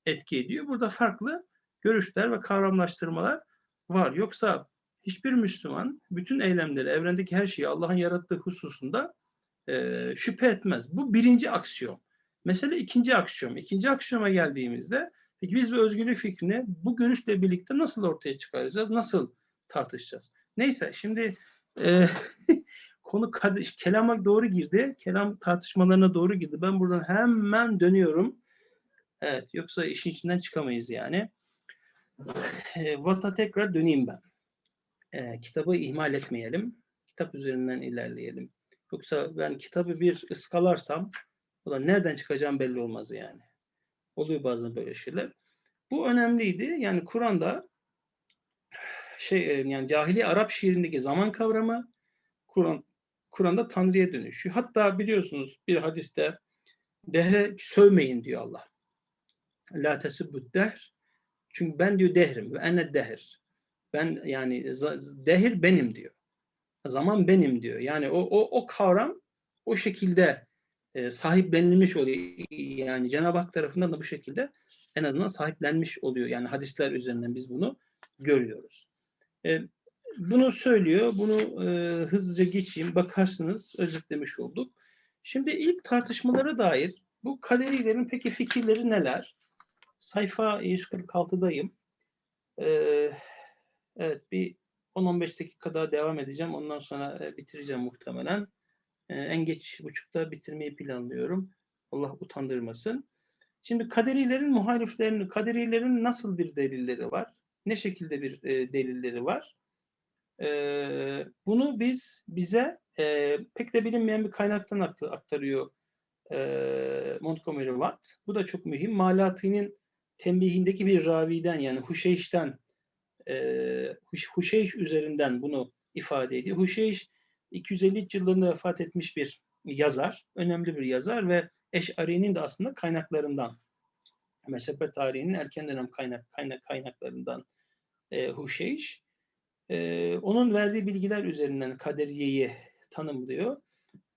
etki ediyor? Burada farklı görüşler ve kavramlaştırmalar var. Yoksa hiçbir Müslüman bütün eylemleri, evrendeki her şeyi Allah'ın yarattığı hususunda e, şüphe etmez. Bu birinci aksiyon. Mesele ikinci aksiyon. İkinci aksiyoma geldiğimizde peki biz bu özgürlük fikrini bu görüşle birlikte nasıl ortaya çıkaracağız? Nasıl tartışacağız? Neyse şimdi e, konu kelama doğru girdi. Kelam tartışmalarına doğru girdi. Ben buradan hemen dönüyorum. Evet yoksa işin içinden çıkamayız yani. E, Vata tekrar döneyim ben e, kitabı ihmal etmeyelim. Kitap üzerinden ilerleyelim. Yoksa ben kitabı bir ıskalarsam da nereden çıkacağım belli olmaz yani. Oluyor bazen böyle şeyler. Bu önemliydi. Yani Kur'an'da şey yani cahili Arap şiirindeki zaman kavramı Kur'an Kur'an'da Tanrı'ya dönüşüyor. Hatta biliyorsunuz bir hadiste dehre sövmeyin diyor Allah. La tesubbut dehr. Çünkü ben diyor dehrim ve ene dehir. Ben yani dehir benim diyor. Zaman benim diyor. Yani o o o kavram o şekilde e, sahiplenilmiş oluyor. Yani Cenab-ı Hak tarafından da bu şekilde en azından sahiplenmiş oluyor. Yani hadisler üzerinden biz bunu görüyoruz. E, bunu söylüyor. Bunu e, hızlıca geçeyim. Bakarsınız özetlemiş olduk. Şimdi ilk tartışmalara dair bu kaderilerin peki fikirleri neler? Sayfa 146'dayım. Ee, evet bir 10-15 dakika daha devam edeceğim. Ondan sonra e, bitireceğim muhtemelen. Ee, en geç buçukta bitirmeyi planlıyorum. Allah utandırmasın. Şimdi kaderilerin muhaliflerinin, kaderilerin nasıl bir delilleri var? Ne şekilde bir e, delilleri var? Ee, bunu biz bize e, pek de bilinmeyen bir kaynaktan aktarıyor e, Montgomery Watt. Bu da çok mühim. Malati'nin tembihindeki bir raviden yani Huşeyş'ten e, Huşeyş üzerinden bunu ifade ediyor. Huşeyş 250 yıllarında vefat etmiş bir yazar, önemli bir yazar ve Eş'ari'nin de aslında kaynaklarından, mezhebe tarihinin erken dönem kaynak, kaynak kaynaklarından e, Huşeyş. E, onun verdiği bilgiler üzerinden kaderiyeyi tanımlıyor.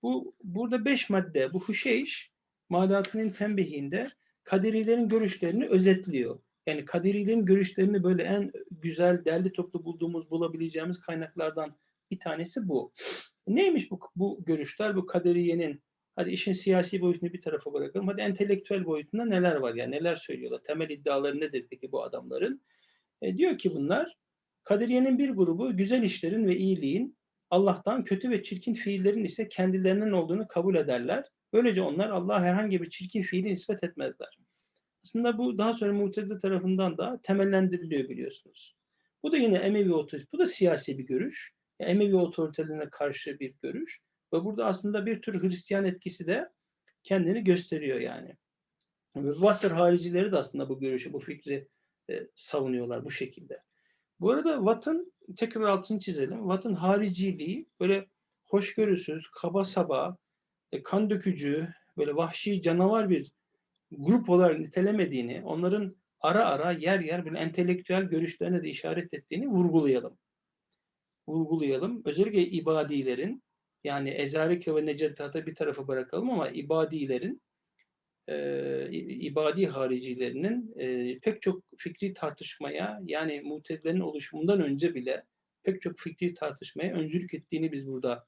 Bu burada beş madde, bu Huşeyş malatının tembihinde kaderilerin görüşlerini özetliyor. Yani kaderilerin görüşlerini böyle en güzel, derli toplu bulduğumuz, bulabileceğimiz kaynaklardan bir tanesi bu. Neymiş bu, bu görüşler, bu kaderiyenin Hadi işin siyasi boyutunu bir tarafa bırakalım. Hadi entelektüel boyutunda neler var yani neler söylüyorlar? Temel iddiaları nedir peki bu adamların? E, diyor ki bunlar kaderiyenin bir grubu güzel işlerin ve iyiliğin Allah'tan kötü ve çirkin fiillerin ise kendilerinden olduğunu kabul ederler. Böylece onlar Allah'a herhangi bir çirkin fiili nispet etmezler. Aslında bu daha sonra Mu'tezile tarafından da temellendiriliyor biliyorsunuz. Bu da yine Emevi otorite, bu da siyasi bir görüş. Emevi otoritelerine karşı bir görüş. Ve burada aslında bir tür Hristiyan etkisi de kendini gösteriyor yani. Vasır haricileri de aslında bu görüşü, bu fikri e, savunuyorlar bu şekilde. Bu arada Watt'ın tekrar altını çizelim. Watt'ın hariciliği böyle hoşgörüsüz, kaba saba, e, kan dökücü, böyle vahşi canavar bir grup olarak nitelemediğini, onların ara ara yer yer böyle entelektüel görüşlerine de işaret ettiğini vurgulayalım. Vurgulayalım. Özellikle ibadilerin yani Ezarike ve Necettat'ı bir tarafa bırakalım ama ibadilerin e, ibadi haricilerinin e, pek çok fikri tartışmaya yani mutezilerin oluşumundan önce bile pek çok fikri tartışmaya öncülük ettiğini biz burada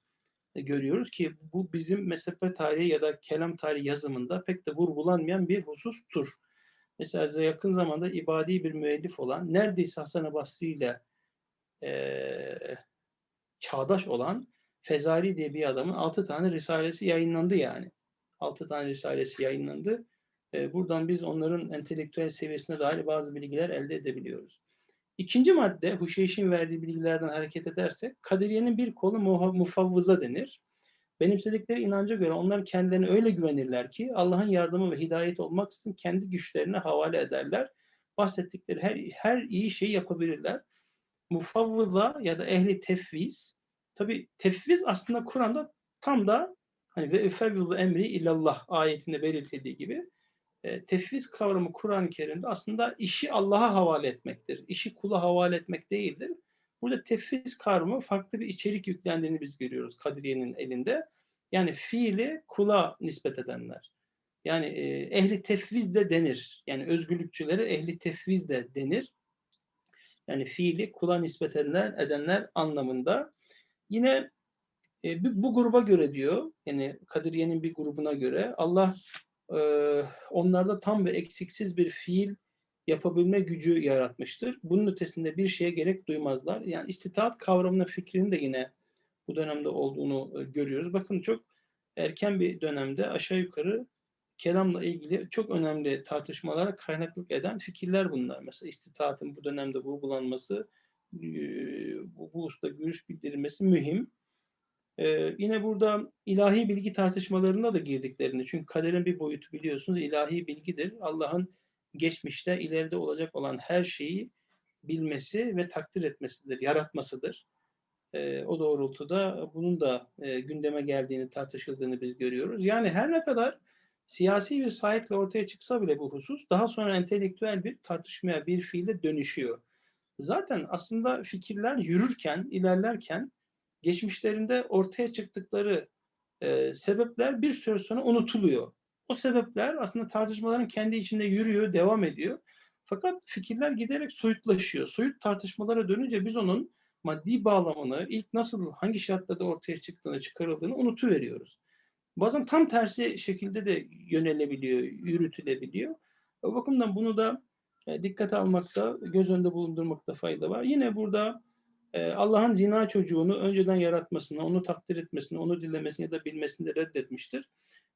e, görüyoruz ki bu bizim mezhep tarihi ya da kelam tarihi yazımında pek de vurgulanmayan bir husustur. Mesela yakın zamanda ibadi bir müellif olan, neredeyse Hasan-ı Basri ile e, çağdaş olan Fezari diye bir adamın altı tane risalesi yayınlandı yani. Altı tane risalesi yayınlandı. E, buradan biz onların entelektüel seviyesine dair bazı bilgiler elde edebiliyoruz. İkinci madde, Huşeyş'in verdiği bilgilerden hareket edersek, kaderiyenin bir kolu mufavvıza denir. Benimsedikleri inanca göre onlar kendilerine öyle güvenirler ki Allah'ın yardımı ve hidayet olmaksızın kendi güçlerine havale ederler. Bahsettikleri her, her iyi şeyi yapabilirler. Mufavvıza ya da ehli tefviz, tabi tefviz aslında Kur'an'da tam da hani ve efevvizu emri illallah ayetinde belirtildiği gibi e, tefviz kavramı Kur'an-ı Kerim'de aslında işi Allah'a havale etmektir. İşi kula havale etmek değildir. Burada tefviz kavramı farklı bir içerik yüklendiğini biz görüyoruz Kadiriye'nin elinde. Yani fiili kula nispet edenler. Yani e, ehli tefviz de denir. Yani özgürlükçülere ehli tefviz de denir. Yani fiili kula nispet edenler, edenler anlamında. Yine e, bu gruba göre diyor, yani Kadiriye'nin bir grubuna göre Allah e, onlarda tam ve eksiksiz bir fiil yapabilme gücü yaratmıştır. Bunun ötesinde bir şeye gerek duymazlar. Yani istitaat kavramının fikrinin de yine bu dönemde olduğunu e, görüyoruz. Bakın çok erken bir dönemde aşağı yukarı kelamla ilgili çok önemli tartışmalara kaynaklık eden fikirler bunlar. Mesela istitaatın bu dönemde vurgulanması, bu, bu usta görüş bildirilmesi mühim. Ee, yine burada ilahi bilgi tartışmalarına da girdiklerini, çünkü kaderin bir boyutu biliyorsunuz ilahi bilgidir. Allah'ın geçmişte, ileride olacak olan her şeyi bilmesi ve takdir etmesidir, yaratmasıdır. e, o doğrultuda bunun da e, gündeme geldiğini, tartışıldığını biz görüyoruz. Yani her ne kadar siyasi bir sahiple ortaya çıksa bile bu husus daha sonra entelektüel bir tartışmaya, bir fiile dönüşüyor. Zaten aslında fikirler yürürken, ilerlerken geçmişlerinde ortaya çıktıkları e, sebepler bir süre sonra unutuluyor. O sebepler aslında tartışmaların kendi içinde yürüyor, devam ediyor. Fakat fikirler giderek soyutlaşıyor. Soyut tartışmalara dönünce biz onun maddi bağlamını, ilk nasıl, hangi şartlarda ortaya çıktığını, çıkarıldığını unutuveriyoruz. Bazen tam tersi şekilde de yönelebiliyor, yürütülebiliyor. O bakımdan bunu da e, dikkate almakta, göz önünde bulundurmakta fayda var. Yine burada e, Allah'ın zina çocuğunu önceden yaratmasını, onu takdir etmesini, onu dilemesini ya da bilmesini de reddetmiştir.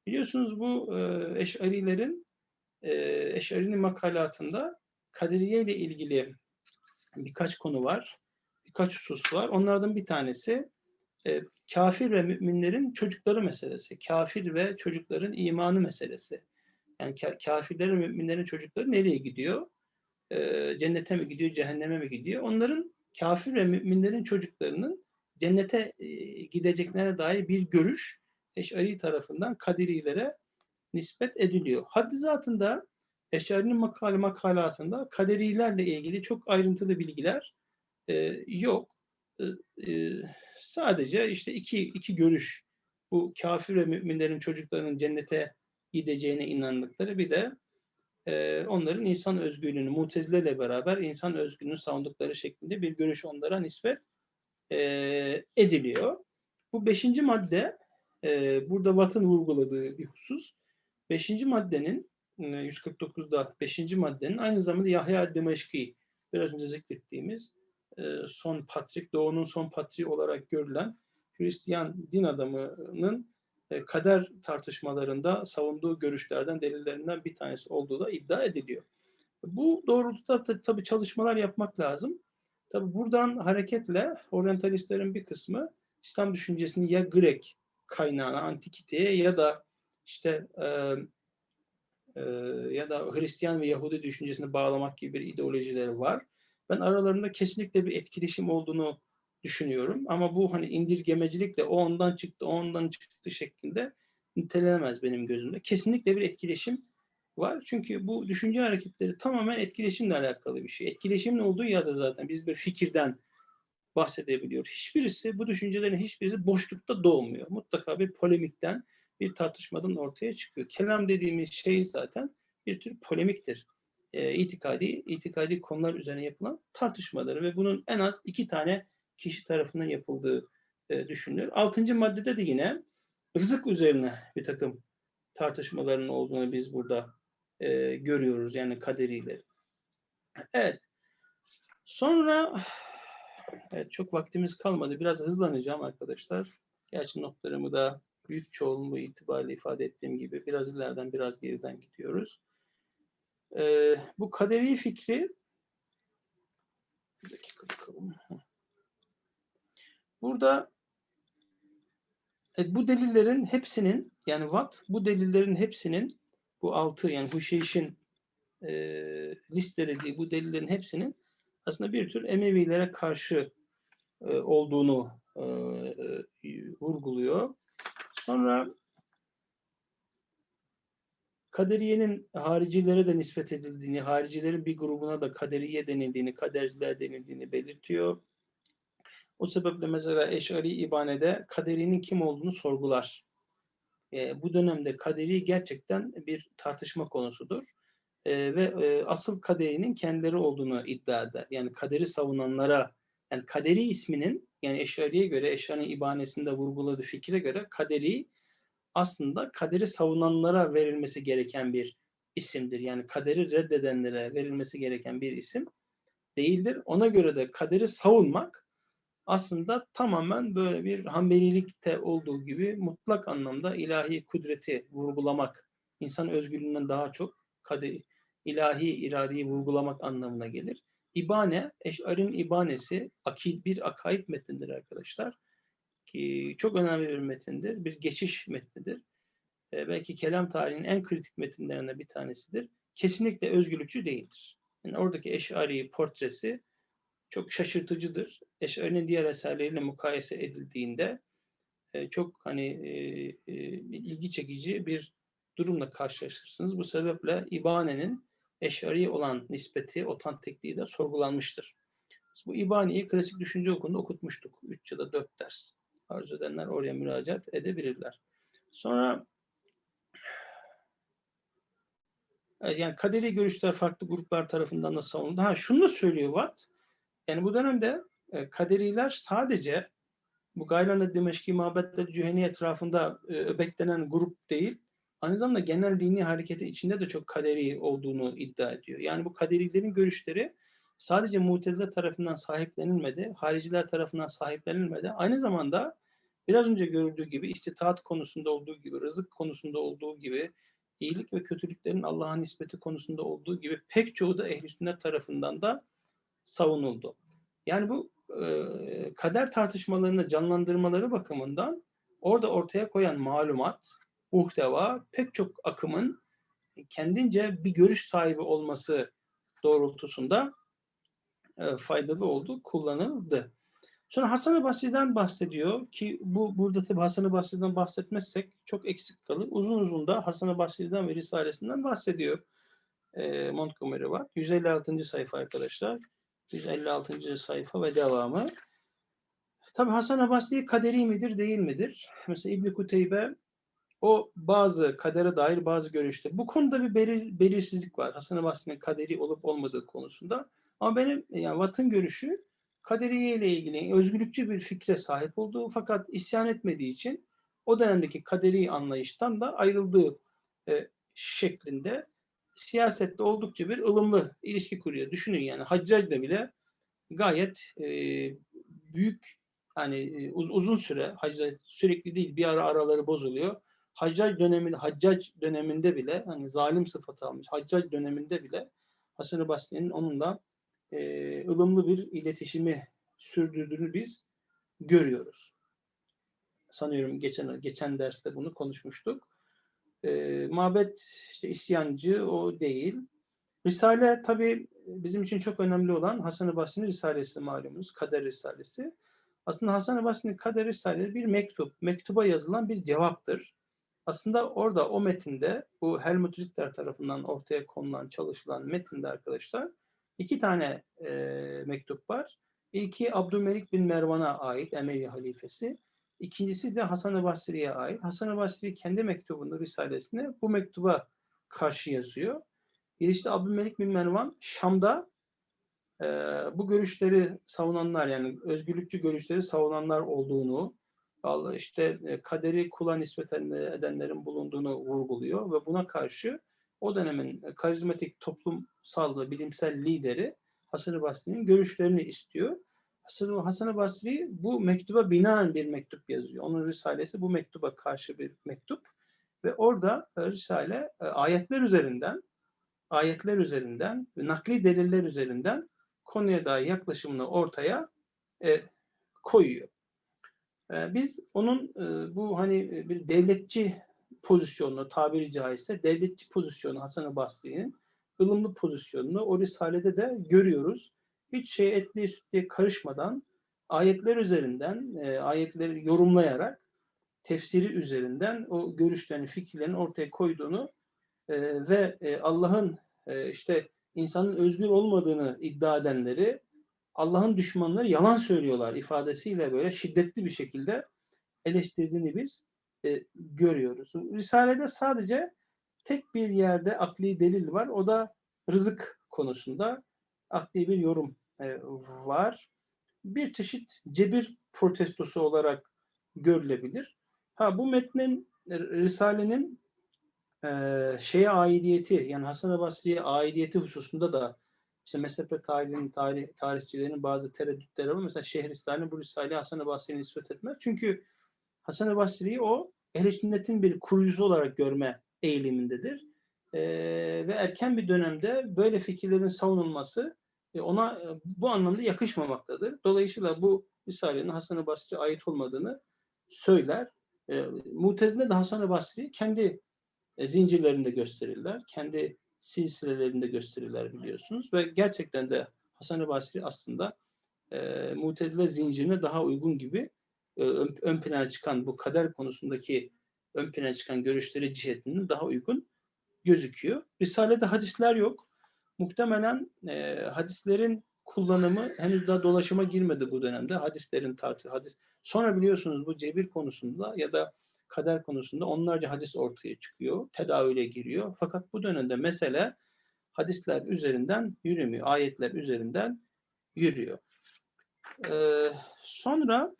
Biliyorsunuz bu e, Eş'arilerin Eş'arinin makalatında kaderiye ile ilgili birkaç konu var, birkaç husus var. Onlardan bir tanesi e, kafir ve müminlerin çocukları meselesi. Kafir ve çocukların imanı meselesi. Yani ka kafirlerin, müminlerin çocukları nereye gidiyor? E, cennete mi gidiyor, cehenneme mi gidiyor? Onların kafir ve müminlerin çocuklarının cennete e, gideceklerine dair bir görüş Eş'ari tarafından Kaderilere nispet ediliyor. Haddi zatında Eş'ari'nin makale makalatında kaderilerle ilgili çok ayrıntılı bilgiler e, yok. E, e, sadece işte iki, iki görüş bu kafir ve müminlerin çocuklarının cennete gideceğine inandıkları bir de e, onların insan özgürlüğünü mutezileyle beraber insan özgürlüğünü savundukları şeklinde bir görüş onlara nispet e, ediliyor. Bu beşinci madde e, burada Watt'ın vurguladığı bir husus. Beşinci maddenin 149'da beşinci maddenin aynı zamanda Yahya Dimeşki biraz önce zikrettiğimiz e, son patrik, doğunun son patriği olarak görülen Hristiyan din adamının e, kader tartışmalarında savunduğu görüşlerden, delillerinden bir tanesi olduğu da iddia ediliyor. Bu doğrultuda tabii çalışmalar yapmak lazım. Tabii buradan hareketle oryantalistlerin bir kısmı İslam düşüncesini ya Grek kaynağına, antikiteye ya da işte e, e, ya da Hristiyan ve Yahudi düşüncesine bağlamak gibi bir ideolojileri var. Ben aralarında kesinlikle bir etkileşim olduğunu düşünüyorum. Ama bu hani indirgemecilikle o ondan çıktı, o ondan çıktı şeklinde nitelenemez benim gözümde. Kesinlikle bir etkileşim var. Çünkü bu düşünce hareketleri tamamen etkileşimle alakalı bir şey. Etkileşimin olduğu yerde zaten biz bir fikirden bahsedebiliyoruz. Hiçbirisi, bu düşüncelerin hiçbirisi boşlukta doğmuyor. Mutlaka bir polemikten, bir tartışmadan ortaya çıkıyor. Kelam dediğimiz şey zaten bir tür polemiktir. E, itikadi, itikadi konular üzerine yapılan tartışmaları ve bunun en az iki tane kişi tarafından yapıldığı e, düşünülür. Altıncı maddede de yine rızık üzerine bir takım tartışmaların olduğunu biz burada e, görüyoruz. Yani kaderiyle. Evet. Sonra evet, çok vaktimiz kalmadı. Biraz hızlanacağım arkadaşlar. Gerçi notlarımı da büyük çoğunluğu itibariyle ifade ettiğim gibi biraz ileriden biraz geriden gidiyoruz. Ee, bu kaderi fikri bir dakika bakalım. Burada e, bu delillerin hepsinin yani Watt bu delillerin hepsinin bu altı yani Huşeyş'in e, listelediği bu delillerin hepsinin aslında bir tür Emevilere karşı e, olduğunu e, e, vurguluyor. Sonra Kaderiye'nin haricilere de nispet edildiğini, haricilerin bir grubuna da kaderiye denildiğini, kaderciler denildiğini belirtiyor. O sebeple mesela Eş'ari İbane'de kaderinin kim olduğunu sorgular. E, bu dönemde kaderi gerçekten bir tartışma konusudur. E, ve e, asıl kaderinin kendileri olduğunu iddia eder. Yani kaderi savunanlara, yani kaderi isminin, yani Eş'ari'ye göre, Eş'ari'nin İbane'sinde vurguladığı fikre göre kaderi aslında kaderi savunanlara verilmesi gereken bir isimdir. Yani kaderi reddedenlere verilmesi gereken bir isim değildir. Ona göre de kaderi savunmak aslında tamamen böyle bir hambelilikte olduğu gibi mutlak anlamda ilahi kudreti vurgulamak, insan özgürlüğünden daha çok kader, ilahi iradeyi vurgulamak anlamına gelir. İbane, Eş'ar'ın ibanesi akid bir akaid metnidir arkadaşlar. Ki çok önemli bir metindir. Bir geçiş metnidir. E, belki kelam tarihinin en kritik metinlerinden bir tanesidir. Kesinlikle özgürlükçü değildir. Yani oradaki Eş'ari portresi çok şaşırtıcıdır. Eşari'nin diğer eserleriyle mukayese edildiğinde e, çok hani e, e, ilgi çekici bir durumla karşılaşırsınız. Bu sebeple İbane'nin Eşari olan nispeti, otantikliği de sorgulanmıştır. Bu İbane'yi klasik düşünce okulunda okutmuştuk. 3 ya da 4 ders. Arzu edenler oraya müracaat edebilirler. Sonra yani kaderi görüşler farklı gruplar tarafından da savunuldu. Ha şunu da söylüyor Watt. Yani bu dönemde e, kaderiler sadece bu Gaylan'da Dimeşki Mabetleri Cüheni etrafında e, öbeklenen grup değil, aynı zamanda genel dini hareketi içinde de çok kaderi olduğunu iddia ediyor. Yani bu kaderilerin görüşleri sadece mutezile tarafından sahiplenilmedi, hariciler tarafından sahiplenilmedi. Aynı zamanda biraz önce görüldüğü gibi istitaat konusunda olduğu gibi, rızık konusunda olduğu gibi, iyilik ve kötülüklerin Allah'a nispeti konusunda olduğu gibi pek çoğu da ehl sünnet tarafından da savunuldu. Yani bu e, kader tartışmalarını canlandırmaları bakımından orada ortaya koyan malumat, muhteva pek çok akımın kendince bir görüş sahibi olması doğrultusunda e, faydalı oldu, kullanıldı. Sonra Hasan-ı Basri'den bahsediyor ki bu burada tabi Hasan-ı Basri'den bahsetmezsek çok eksik kalır. Uzun uzun da Hasan-ı Basri'den ve Risalesinden bahsediyor. E, Montgomery var. 156. sayfa arkadaşlar. 156. sayfa ve devamı. Tabi Hasan-ı Basri kaderi midir değil midir? Mesela İbn Kuteybe o bazı kadere dair bazı görüşte. Bu konuda bir belir, belirsizlik var. Hasan-ı Basri'nin kaderi olup olmadığı konusunda. Ama benim yani Watt'ın görüşü kaderiye ile ilgili özgürlükçü bir fikre sahip olduğu fakat isyan etmediği için o dönemdeki kaderi anlayıştan da ayrıldığı e, şeklinde siyasette oldukça bir ılımlı ilişki kuruyor. Düşünün yani Haccac'da bile gayet e, büyük hani e, uz, uzun süre Haccac sürekli değil bir ara araları bozuluyor. Haccac döneminde Haccac döneminde bile hani zalim sıfatı almış. Haccac döneminde bile Hasan-ı Basri'nin onunla e, ılımlı bir iletişimi sürdürdüğünü biz görüyoruz. Sanıyorum geçen geçen derste bunu konuşmuştuk. E, mabet işte isyancı o değil. Risale tabi bizim için çok önemli olan Hasan-ı Basri'nin Risalesi malumunuz. Kader Risalesi. Aslında Hasan-ı Basri'nin Kader Risalesi bir mektup. Mektuba yazılan bir cevaptır. Aslında orada o metinde bu Helmut Ritter tarafından ortaya konulan, çalışılan metinde arkadaşlar iki tane e, mektup var. İlki Abdülmelik bin Mervan'a ait Emevi halifesi. İkincisi de Hasan-ı Basri'ye ait. Hasan-ı Basri kendi mektubunda, risalesinde bu mektuba karşı yazıyor. Bir işte Abdülmelik bin Mervan Şam'da e, bu görüşleri savunanlar yani özgürlükçü görüşleri savunanlar olduğunu, işte e, kaderi kula nispet edenlerin bulunduğunu vurguluyor ve buna karşı o dönemin karizmatik toplumsal bilimsel lideri Hasan-ı Basri'nin görüşlerini istiyor. Hasan-ı Basri bu mektuba binaen bir mektup yazıyor. Onun risalesi bu mektuba karşı bir mektup. Ve orada e, risale e, ayetler üzerinden ayetler üzerinden ve nakli deliller üzerinden konuya dair yaklaşımını ortaya e, koyuyor. E, biz onun e, bu hani bir devletçi pozisyonunu tabiri caizse devletçi pozisyonu Hasan-ı Basri'nin ılımlı pozisyonunu o risalede de görüyoruz. Hiç şey etli sütliye karışmadan ayetler üzerinden, e, ayetleri yorumlayarak tefsiri üzerinden o görüşlerini, fikirlerini ortaya koyduğunu e, ve e, Allah'ın e, işte insanın özgür olmadığını iddia edenleri Allah'ın düşmanları yalan söylüyorlar ifadesiyle böyle şiddetli bir şekilde eleştirdiğini biz e, görüyoruz. Risalede sadece tek bir yerde akli delil var. O da rızık konusunda akli bir yorum e, var. Bir çeşit cebir protestosu olarak görülebilir. Ha bu metnin e, Risale'nin e, şeye aidiyeti yani Hasan-ı Basri'ye aidiyeti hususunda da işte mezhep tarihinin, tarih, tarihçilerinin bazı tereddütleri var. Mesela Şehristan'ın bu Risale'yi Hasan-ı Basri'ye nispet etmez. Çünkü Hasan-ı Basri'yi o ehl sünnetin bir kurucusu olarak görme eğilimindedir. E, ve erken bir dönemde böyle fikirlerin savunulması e, ona e, bu anlamda yakışmamaktadır. Dolayısıyla bu Risale'nin Hasan-ı Basri'ye ait olmadığını söyler. E, Mutezile de Hasan-ı Basri'yi kendi e, zincirlerinde gösterirler. Kendi silsilelerinde gösterirler biliyorsunuz. Ve gerçekten de Hasan-ı Basri aslında e, Mutezile zincirine daha uygun gibi ön, ön plana çıkan bu kader konusundaki ön plana çıkan görüşleri cihetinin daha uygun gözüküyor. Risale'de hadisler yok. Muhtemelen e, hadislerin kullanımı henüz daha dolaşıma girmedi bu dönemde. Hadislerin tartı hadis. Sonra biliyorsunuz bu cebir konusunda ya da kader konusunda onlarca hadis ortaya çıkıyor. Tedavüle giriyor. Fakat bu dönemde mesele hadisler üzerinden yürümüyor. Ayetler üzerinden yürüyor. Ee, sonra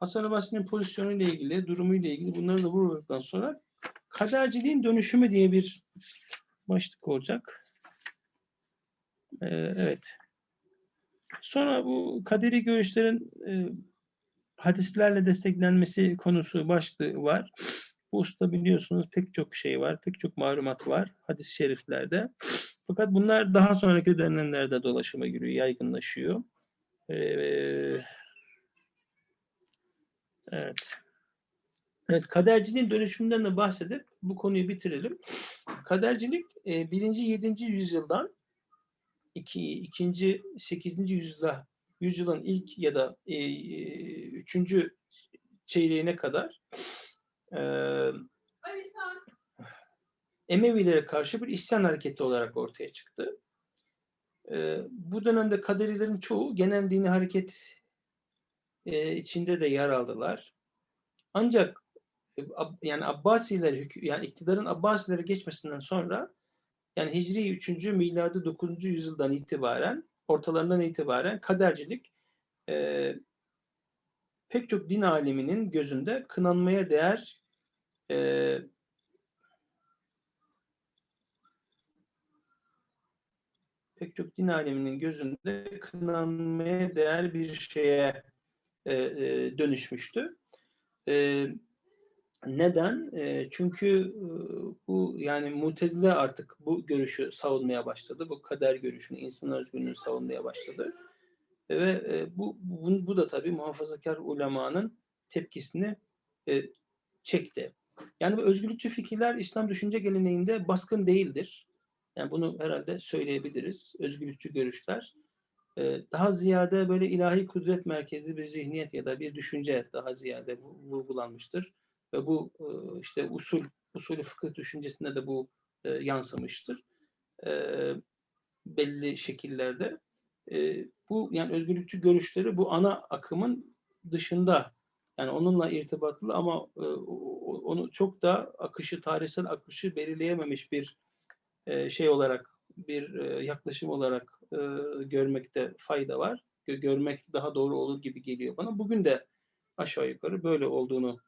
Hasan Basri'nin pozisyonu ile ilgili, durumu ile ilgili bunları da vuruladıktan sonra kaderciliğin dönüşümü diye bir başlık olacak. Ee, evet. Sonra bu kaderi görüşlerin e, hadislerle desteklenmesi konusu başlığı var. Bu usta biliyorsunuz pek çok şey var, pek çok malumat var hadis-i şeriflerde. Fakat bunlar daha sonraki dönemlerde dolaşıma giriyor, yaygınlaşıyor. Ee, evet. Evet, kaderciliğin dönüşümünden de bahsedip bu konuyu bitirelim. Kadercilik e, birinci, yedinci yüzyıldan iki, ikinci, sekizinci yüzyılda yüzyılın ilk ya da e, e, üçüncü çeyreğine kadar e, Emevilere karşı bir isyan hareketi olarak ortaya çıktı. E, bu dönemde kaderilerin çoğu genel dini hareket e, içinde de yer aldılar. Ancak e, yani Abbasiler yani iktidarın Abbasilere geçmesinden sonra yani Hicri 3. miladi 9. yüzyıldan itibaren ortalarından itibaren kadercilik e, pek çok din aleminin gözünde kınanmaya değer e, pek çok din aleminin gözünde kınanmaya değer bir şeye e, e, dönüşmüştü. E, neden? E, çünkü e, bu yani Mutezile artık bu görüşü savunmaya başladı. Bu kader görüşünü, insan özgürlüğünü savunmaya başladı. E, ve e, bu, bu, bu da tabii muhafazakar ulemanın tepkisini e, çekti. Yani bu özgürlükçü fikirler İslam düşünce geleneğinde baskın değildir. Yani bunu herhalde söyleyebiliriz. Özgürlükçü görüşler. Daha ziyade böyle ilahi kudret merkezli bir zihniyet ya da bir düşünce daha ziyade vurgulanmıştır ve bu işte usul usulü fıkıh düşüncesinde de bu yansımıştır. Belli şekillerde. Bu yani özgürlükçü görüşleri bu ana akımın dışında yani onunla irtibatlı ama onu çok da akışı, tarihsel akışı belirleyememiş bir şey olarak, bir e, yaklaşım olarak e, görmekte fayda var. Görmek daha doğru olur gibi geliyor bana. Bugün de aşağı yukarı böyle olduğunu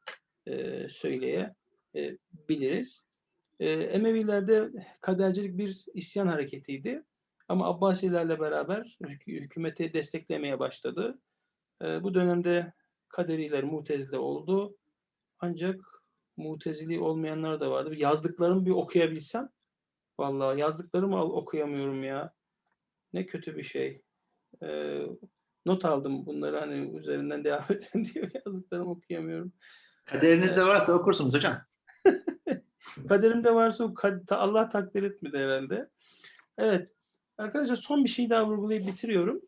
e, söyleyebiliriz. E, Emevilerde kadercilik bir isyan hareketiydi. Ama Abbasilerle beraber hük hükümeti desteklemeye başladı. E, bu dönemde kaderiler mutezile oldu. Ancak mutezili olmayanlar da vardı. Yazdıklarımı bir okuyabilsem. Vallahi yazdıklarımı okuyamıyorum ya. Ne kötü bir şey. E, not aldım bunları hani üzerinden devam edin diyor. Yazdıklarımı okuyamıyorum. Kaderinizde varsa okursunuz hocam. Kaderimde varsa Allah takdir etmedi herhalde. Evet. Arkadaşlar son bir şey daha vurgulayıp bitiriyorum.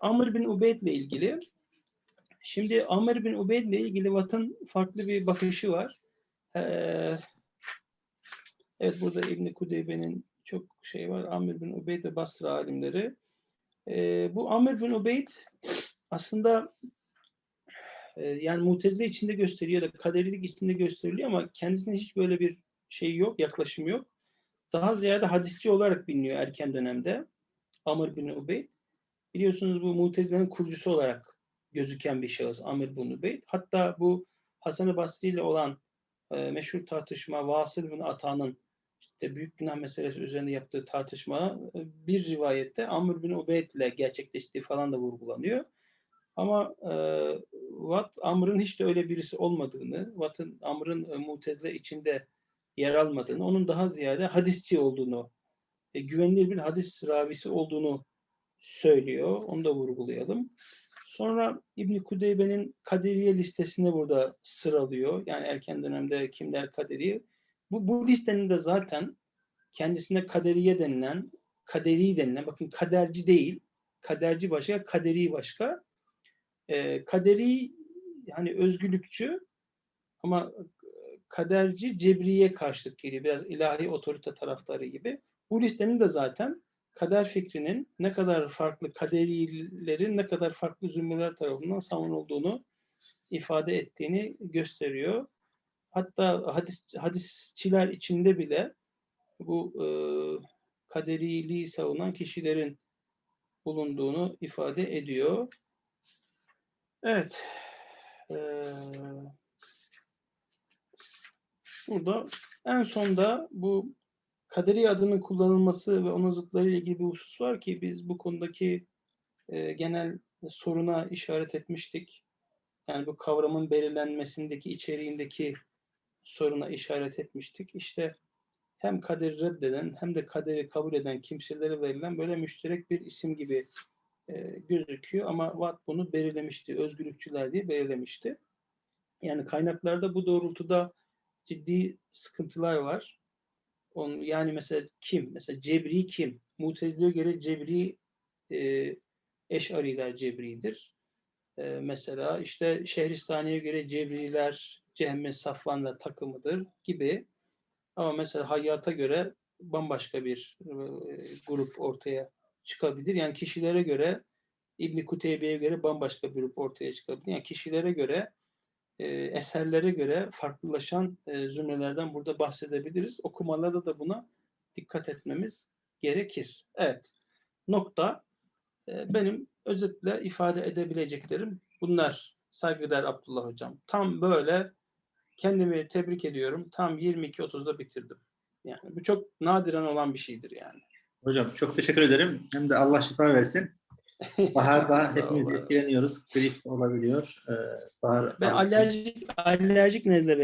Amr bin Ubeyd ile ilgili. Şimdi Amr bin Ubeyd ile ilgili Vat'ın farklı bir bakışı var. Ee, evet burada İbn Kudeybe'nin çok şey var. Amr bin Ubeyd ve Basra alimleri. Ee, bu Amr bin Ubeyd aslında ee, yani mutezile içinde gösteriyor da kaderilik içinde gösteriliyor ama kendisinde hiç böyle bir şey yok, yaklaşım yok. Daha ziyade hadisçi olarak biliniyor erken dönemde. Amr bin Ubeyd. Biliyorsunuz bu mutezilenin kurucusu olarak gözüken bir şahıs Amr bin Ubeyd. Hatta bu Hasan-ı Basri ile olan e, meşhur tartışma Vasıl bin Ata'nın işte büyük günah meselesi üzerinde yaptığı tartışma e, bir rivayette Amr bin Ubeyd ile gerçekleştiği falan da vurgulanıyor. Ama e, Watt Amr'ın hiç de öyle birisi olmadığını, Watt'ın Amr'ın e, Mutezile içinde yer almadığını, onun daha ziyade hadisçi olduğunu, e, güvenilir bir hadis ravisi olduğunu söylüyor. Onu da vurgulayalım. Sonra İbn Kudeybe'nin Kaderiye listesini burada sıralıyor. Yani erken dönemde kimler Kaderiye. Bu, bu listenin de zaten kendisine Kaderiye denilen, Kaderi denilen, bakın kaderci değil, kaderci başka, kaderi başka. Ee, kaderi hani özgürlükçü ama kaderci cebriye karşılık geliyor. Biraz ilahi otorite taraftarı gibi. Bu listenin de zaten kader fikrinin ne kadar farklı kaderilerin ne kadar farklı zümreler tarafından savunulduğunu ifade ettiğini gösteriyor. Hatta hadis, hadisçiler içinde bile bu e, kaderiliği savunan kişilerin bulunduğunu ifade ediyor. Evet. Ee, burada en sonda bu kaderi adının kullanılması ve onun zıtları ile ilgili bir husus var ki biz bu konudaki e, genel soruna işaret etmiştik. Yani bu kavramın belirlenmesindeki, içeriğindeki soruna işaret etmiştik. İşte hem kaderi reddeden hem de kaderi kabul eden kimselere verilen böyle müşterek bir isim gibi e, gözüküyor. Ama Watt bunu belirlemişti. Özgürlükçüler diye belirlemişti. Yani kaynaklarda bu doğrultuda ciddi sıkıntılar var. Onun, yani mesela kim? Mesela Cebri kim? Mutezile'ye göre Cebri e, Eş'ariler Cebri'dir. E, mesela işte Şehristani'ye göre Cebriler Cehme Safvan'la takımıdır gibi. Ama mesela Hayyat'a göre bambaşka bir e, grup ortaya çıkabilir. Yani kişilere göre İbn Kuteybe'ye göre bambaşka bir grup ortaya çıkabilir. Yani kişilere göre e, eserlere göre farklılaşan e, zümrelerden burada bahsedebiliriz. Okumalarda da buna dikkat etmemiz gerekir. Evet. Nokta. E, benim özetle ifade edebileceklerim bunlar. Saygıdeğer Abdullah Hocam. Tam böyle kendimi tebrik ediyorum. Tam 22.30'da bitirdim. Yani bu çok nadiren olan bir şeydir yani. Hocam çok teşekkür ederim. Hem de Allah şifa versin. Baharda hepimiz etkileniyoruz. Grip olabiliyor. Ee, bahar Ben alerjik alerjik nezle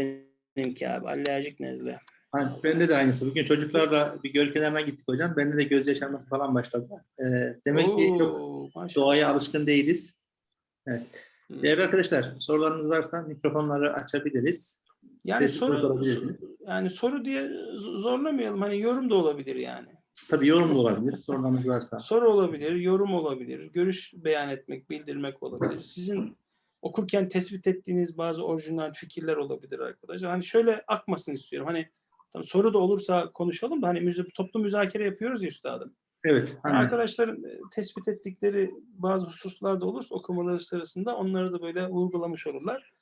benimki abi. Alerjik nezle. Hani bende de aynısı. Bugün çocuklarla bir göl kenarına gittik hocam. Bende de göz yaşarması falan başladı. Ee, demek ki çok Oo, maşallah. doğaya alışkın değiliz. Evet. Değerli arkadaşlar sorularınız varsa mikrofonları açabiliriz. Yani Sesli soru sorabilirsiniz. yani soru diye zorlamayalım. Hani yorum da olabilir yani. Tabii yorum da olabilir sorularınız varsa. Soru olabilir, yorum olabilir, görüş beyan etmek, bildirmek olabilir. Sizin okurken tespit ettiğiniz bazı orijinal fikirler olabilir arkadaşlar. Hani şöyle akmasın istiyorum. Hani tamam, soru da olursa konuşalım da hani müze, toplu müzakere yapıyoruz ya üstadım. Evet. Hani, Arkadaşların e, tespit ettikleri bazı hususlar da olursa okumaları sırasında onları da böyle vurgulamış olurlar.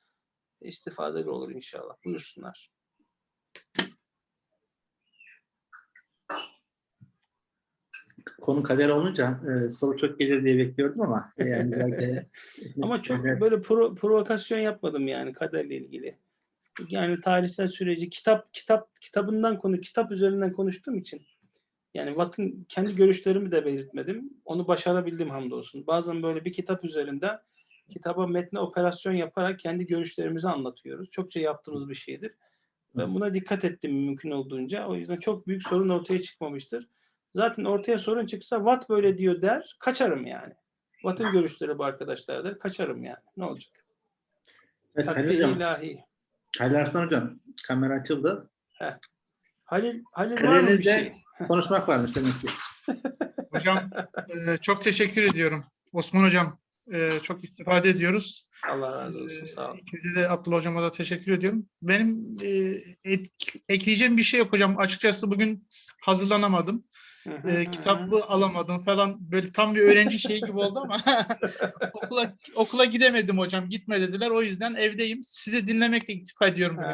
İstifadeli olur inşallah. Buyursunlar. konu kader olunca e, soru çok gelir diye bekliyordum ama e, yani müzakere Ama çok böyle pro- provokasyon yapmadım yani kaderle ilgili. Yani tarihsel süreci kitap kitap kitabından konu kitap üzerinden konuştuğum için yani Watt'ın kendi görüşlerimi de belirtmedim. Onu başarabildim hamdolsun. Bazen böyle bir kitap üzerinden kitaba metne operasyon yaparak kendi görüşlerimizi anlatıyoruz. Çokça yaptığımız bir şeydir. Ben buna dikkat ettim mümkün olduğunca. O yüzden çok büyük sorun ortaya çıkmamıştır. Zaten ortaya sorun çıksa Watt böyle diyor der, kaçarım yani. Watt'ın görüşleri bu arkadaşlar der, kaçarım yani. Ne olacak? Evet, Halil hocam, ilahi. Halil Arslan hocam kamera açıldı. Halil, Halil var mı bir şey? konuşmak varmış demek ki. Hocam e, çok teşekkür ediyorum. Osman Hocam e, çok istifade ediyoruz. Allah razı olsun. Sağ olun. İkinize de Abdullah Hocam'a da teşekkür ediyorum. Benim e, et- ekleyeceğim bir şey yok hocam. Açıkçası bugün hazırlanamadım. E, kitabı alamadım falan. Böyle tam bir öğrenci şeyi gibi oldu ama okula okula gidemedim hocam. Gitme dediler. O yüzden evdeyim. Sizi dinlemekle iktifa ediyorum. bugün.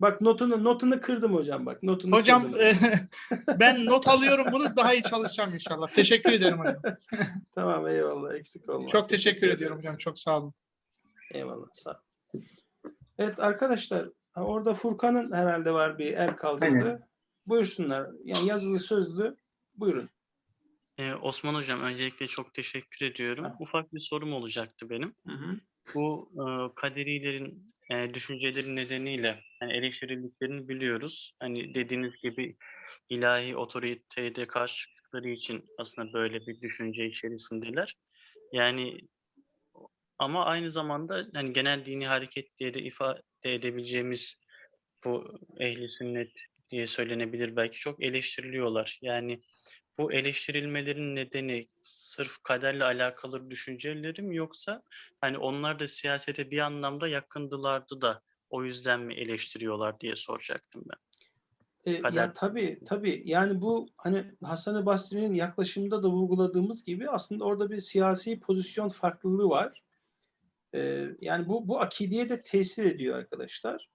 Bak notunu notunu kırdım hocam bak. Notunu Hocam kırdım. e, ben not alıyorum bunu daha iyi çalışacağım inşallah. Teşekkür ederim hocam. Tamam eyvallah eksik olma. Çok teşekkür ediyorum hocam. Çok sağ olun. Eyvallah sağ ol. Evet arkadaşlar orada Furkan'ın herhalde var bir el kaldırdı. Aynen. Buyursunlar. Yani yazılı sözlü buyurun. Ee, Osman Hocam öncelikle çok teşekkür ediyorum. Ha. Ufak bir sorum olacaktı benim. Hı hı. Bu e, kaderilerin e, düşünceleri nedeniyle hani eleştirildiklerini biliyoruz. Hani dediğiniz gibi ilahi otoriteye de karşı çıktıkları için aslında böyle bir düşünce içerisindeler. Yani ama aynı zamanda hani genel dini hareket diye de ifade edebileceğimiz bu ehli sünnet diye söylenebilir belki çok eleştiriliyorlar. Yani bu eleştirilmelerin nedeni sırf kaderle alakalı düşünceleri mi yoksa hani onlar da siyasete bir anlamda yakındılardı da o yüzden mi eleştiriyorlar diye soracaktım ben. E, Kader- ya tabii tabii yani bu hani Hasan-ı Basri'nin yaklaşımında da vurguladığımız gibi aslında orada bir siyasi pozisyon farklılığı var. E, yani bu bu akideye de tesir ediyor arkadaşlar.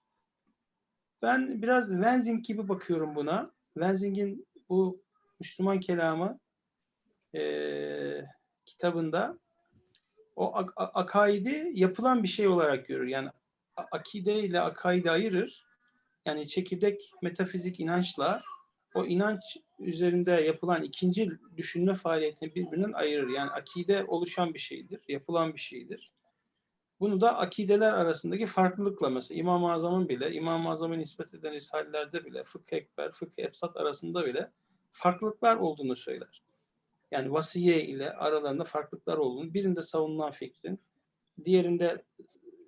Ben biraz Wenzing gibi bakıyorum buna. Wenzing'in bu Müslüman kelamı e, kitabında o ak- akaidi yapılan bir şey olarak görür. Yani akide ile akaidi ayırır yani çekirdek metafizik inançla o inanç üzerinde yapılan ikinci düşünme faaliyetini birbirinden ayırır. Yani akide oluşan bir şeydir, yapılan bir şeydir. Bunu da akideler arasındaki farklılıkla mesela İmam-ı Azam'ın bile, İmam-ı Azam'ın nispet eden risalelerde bile, fıkh ekber, fıkh epsat arasında bile farklılıklar olduğunu söyler. Yani vasiye ile aralarında farklılıklar olduğunu, birinde savunulan fikrin, diğerinde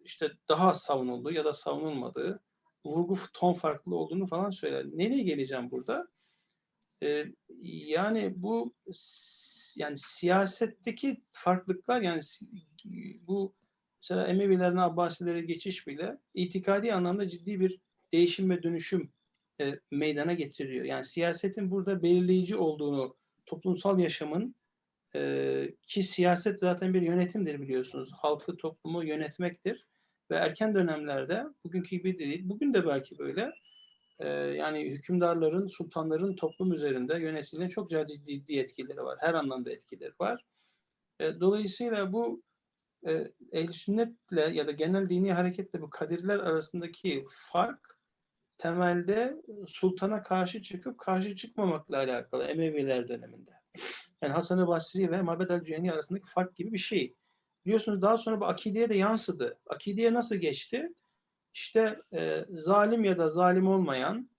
işte daha savunulduğu ya da savunulmadığı, vurgu ton farklı olduğunu falan söyler. Nereye geleceğim burada? Ee, yani bu yani siyasetteki farklılıklar yani bu mesela Emevilerden Abbasilere geçiş bile itikadi anlamda ciddi bir değişim ve dönüşüm e, meydana getiriyor. Yani siyasetin burada belirleyici olduğunu toplumsal yaşamın e, ki siyaset zaten bir yönetimdir biliyorsunuz. Halkı, toplumu yönetmektir. Ve erken dönemlerde bugünkü gibi değil, bugün de belki böyle e, yani hükümdarların, sultanların toplum üzerinde yöneticilerin çok ciddi, etkileri var. Her anlamda etkileri var. E, dolayısıyla bu e, ehl sünnetle ya da genel dini hareketle bu kadirler arasındaki fark temelde sultana karşı çıkıp karşı çıkmamakla alakalı Emeviler döneminde. Yani Hasan-ı Basri ve Mabed el-Cüheni arasındaki fark gibi bir şey. Biliyorsunuz daha sonra bu akideye de yansıdı. Akideye nasıl geçti? İşte e, zalim ya da zalim olmayan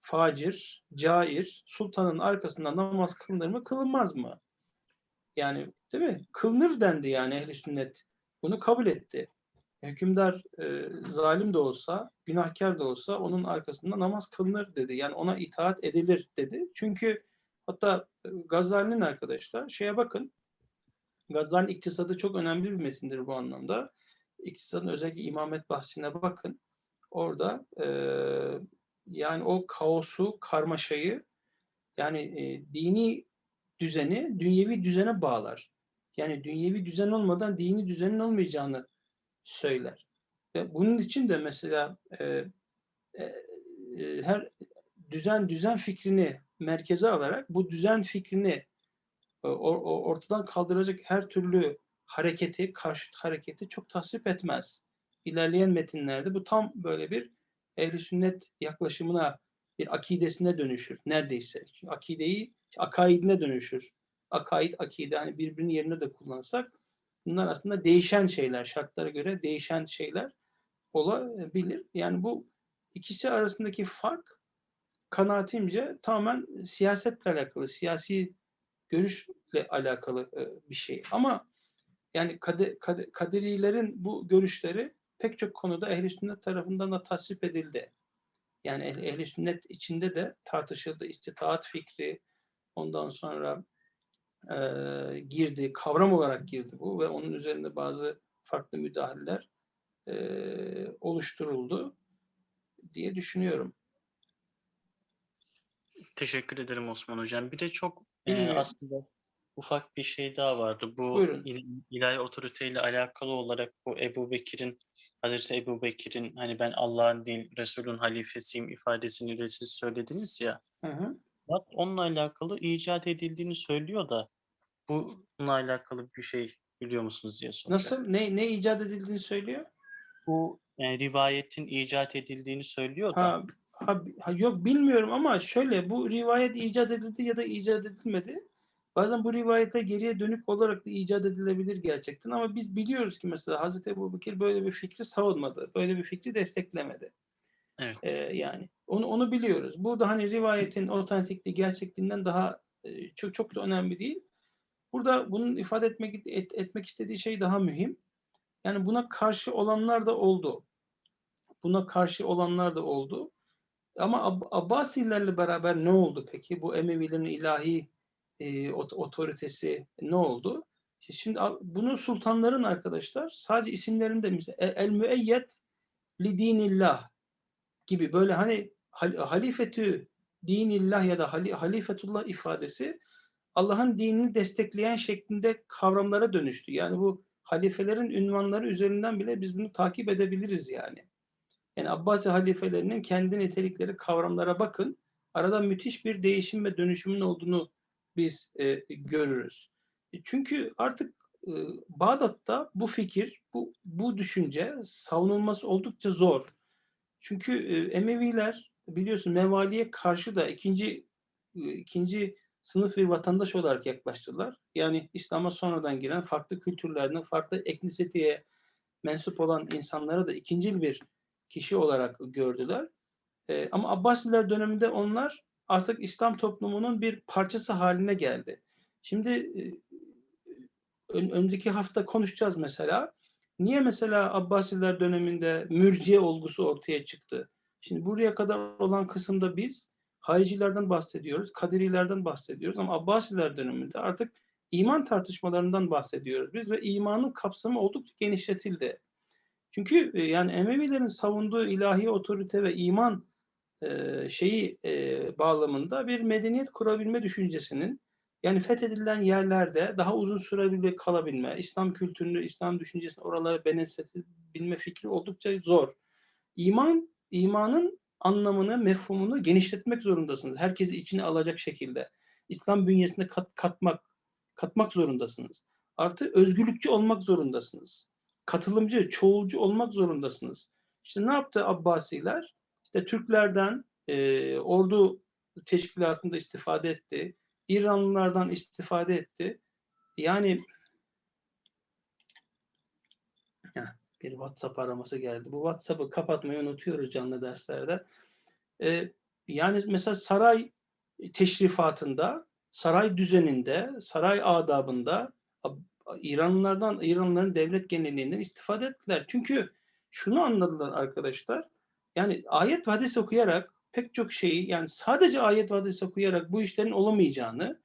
facir, cair, sultanın arkasında namaz kılınır mı, kılınmaz mı? Yani değil mi? Kılınır dendi yani ehli sünnet. Bunu kabul etti. Hükümdar e, zalim de olsa, günahkar da olsa onun arkasında namaz kılınır dedi. Yani ona itaat edilir dedi. Çünkü hatta e, Gazali'nin arkadaşlar şeye bakın. Gazali'nin iktisadı çok önemli bir metindir bu anlamda. İktisadın özellikle imamet bahsine bakın. Orada e, yani o kaosu, karmaşayı yani e, dini düzeni dünyevi düzene bağlar. Yani dünyevi düzen olmadan dini düzenin olmayacağını söyler. Ve bunun için de mesela e, e, e, her düzen düzen fikrini merkeze alarak bu düzen fikrini e, or- or- ortadan kaldıracak her türlü hareketi, karşıt hareketi çok tasvip etmez. İlerleyen metinlerde bu tam böyle bir ehli sünnet yaklaşımına, bir akidesine dönüşür neredeyse. Akideyi akaidine dönüşür. Akaid, akide hani birbirinin yerine de kullansak bunlar aslında değişen şeyler, şartlara göre değişen şeyler olabilir. Yani bu ikisi arasındaki fark kanaatimce tamamen siyasetle alakalı, siyasi görüşle alakalı e, bir şey. Ama yani kade, kade, kaderilerin bu görüşleri pek çok konuda ehl sünnet tarafından da tasvip edildi. Yani ehl sünnet içinde de tartışıldı. İstitaat fikri ondan sonra e, girdi, kavram olarak girdi bu ve onun üzerinde bazı farklı müdahaleler e, oluşturuldu diye düşünüyorum. Teşekkür ederim Osman Hocam. Bir de çok e, aslında ufak bir şey daha vardı. Bu Buyurun. il- ilahi otoriteyle alakalı olarak bu Ebu Bekir'in, Hazreti Ebu Bekir'in hani ben Allah'ın değil Resul'ün halifesiyim ifadesini de siz söylediniz ya. Hı hı. Bak onunla alakalı icat edildiğini söylüyor da bununla alakalı bir şey biliyor musunuz diye soracaktım. Nasıl? Ne, ne icat edildiğini söylüyor? Bu yani rivayetin icat edildiğini söylüyor da. Ha, ha, ha, yok bilmiyorum ama şöyle bu rivayet icat edildi ya da icat edilmedi. Bazen bu rivayete geriye dönük olarak da icat edilebilir gerçekten ama biz biliyoruz ki mesela Hazreti Ebu Bekir böyle bir fikri savunmadı. Böyle bir fikri desteklemedi. Evet. Ee, yani onu onu biliyoruz. Burada hani rivayetin otantikliği gerçekliğinden daha e, çok çok da önemli değil. Burada bunun ifade etmek et- etmek istediği şey daha mühim. Yani buna karşı olanlar da oldu. Buna karşı olanlar da oldu. Ama Ab- Abbasilerle beraber ne oldu peki? Bu Emevilerin ilahi e, ot- otoritesi ne oldu? Şimdi bunu sultanların arkadaşlar sadece isimlerinde el müeyyet li dinillah gibi böyle hani halifetü dinillah ya da hali- halifetullah ifadesi Allah'ın dinini destekleyen şeklinde kavramlara dönüştü. Yani bu halifelerin ünvanları üzerinden bile biz bunu takip edebiliriz yani. Yani Abbasi halifelerinin kendi nitelikleri kavramlara bakın. Arada müthiş bir değişim ve dönüşümün olduğunu biz e, görürüz. E, Çünkü artık e, Bağdat'ta bu fikir, bu, bu düşünce savunulması oldukça zor. Çünkü e, Emeviler biliyorsun Mevali'ye karşı da ikinci e, ikinci sınıf bir vatandaş olarak yaklaştılar. Yani İslam'a sonradan giren farklı kültürlerden, farklı etnisiteye mensup olan insanlara da ikincil bir kişi olarak gördüler. E, ama Abbasiler döneminde onlar artık İslam toplumunun bir parçası haline geldi. Şimdi e, ön- önceki hafta konuşacağız mesela. Niye mesela Abbasiler döneminde mürciye olgusu ortaya çıktı? Şimdi buraya kadar olan kısımda biz haricilerden bahsediyoruz, kaderilerden bahsediyoruz ama Abbasiler döneminde artık iman tartışmalarından bahsediyoruz biz ve imanın kapsamı oldukça genişletildi. Çünkü e, yani Emevilerin savunduğu ilahi otorite ve iman e, şeyi e, bağlamında bir medeniyet kurabilme düşüncesinin yani fethedilen yerlerde daha uzun sürebilir kalabilme, İslam kültürünü, İslam düşüncesini oralara benimsetebilme fikri oldukça zor. İman, imanın anlamını, mefhumunu genişletmek zorundasınız. Herkesi içine alacak şekilde. İslam bünyesine kat, katmak, katmak zorundasınız. Artı özgürlükçü olmak zorundasınız. Katılımcı, çoğulcu olmak zorundasınız. İşte ne yaptı Abbasiler? İşte Türklerden e, ordu teşkilatında istifade etti. İranlılardan istifade etti. Yani Heh, bir WhatsApp araması geldi. Bu WhatsApp'ı kapatmayı unutuyoruz canlı derslerde. Ee, yani mesela saray teşrifatında, saray düzeninde, saray adabında Ab- İranlılardan, İranlıların devlet genelliğinden istifade ettiler. Çünkü şunu anladılar arkadaşlar. Yani ayet ve hadis okuyarak pek çok şeyi yani sadece ayet ve hadis okuyarak bu işlerin olamayacağını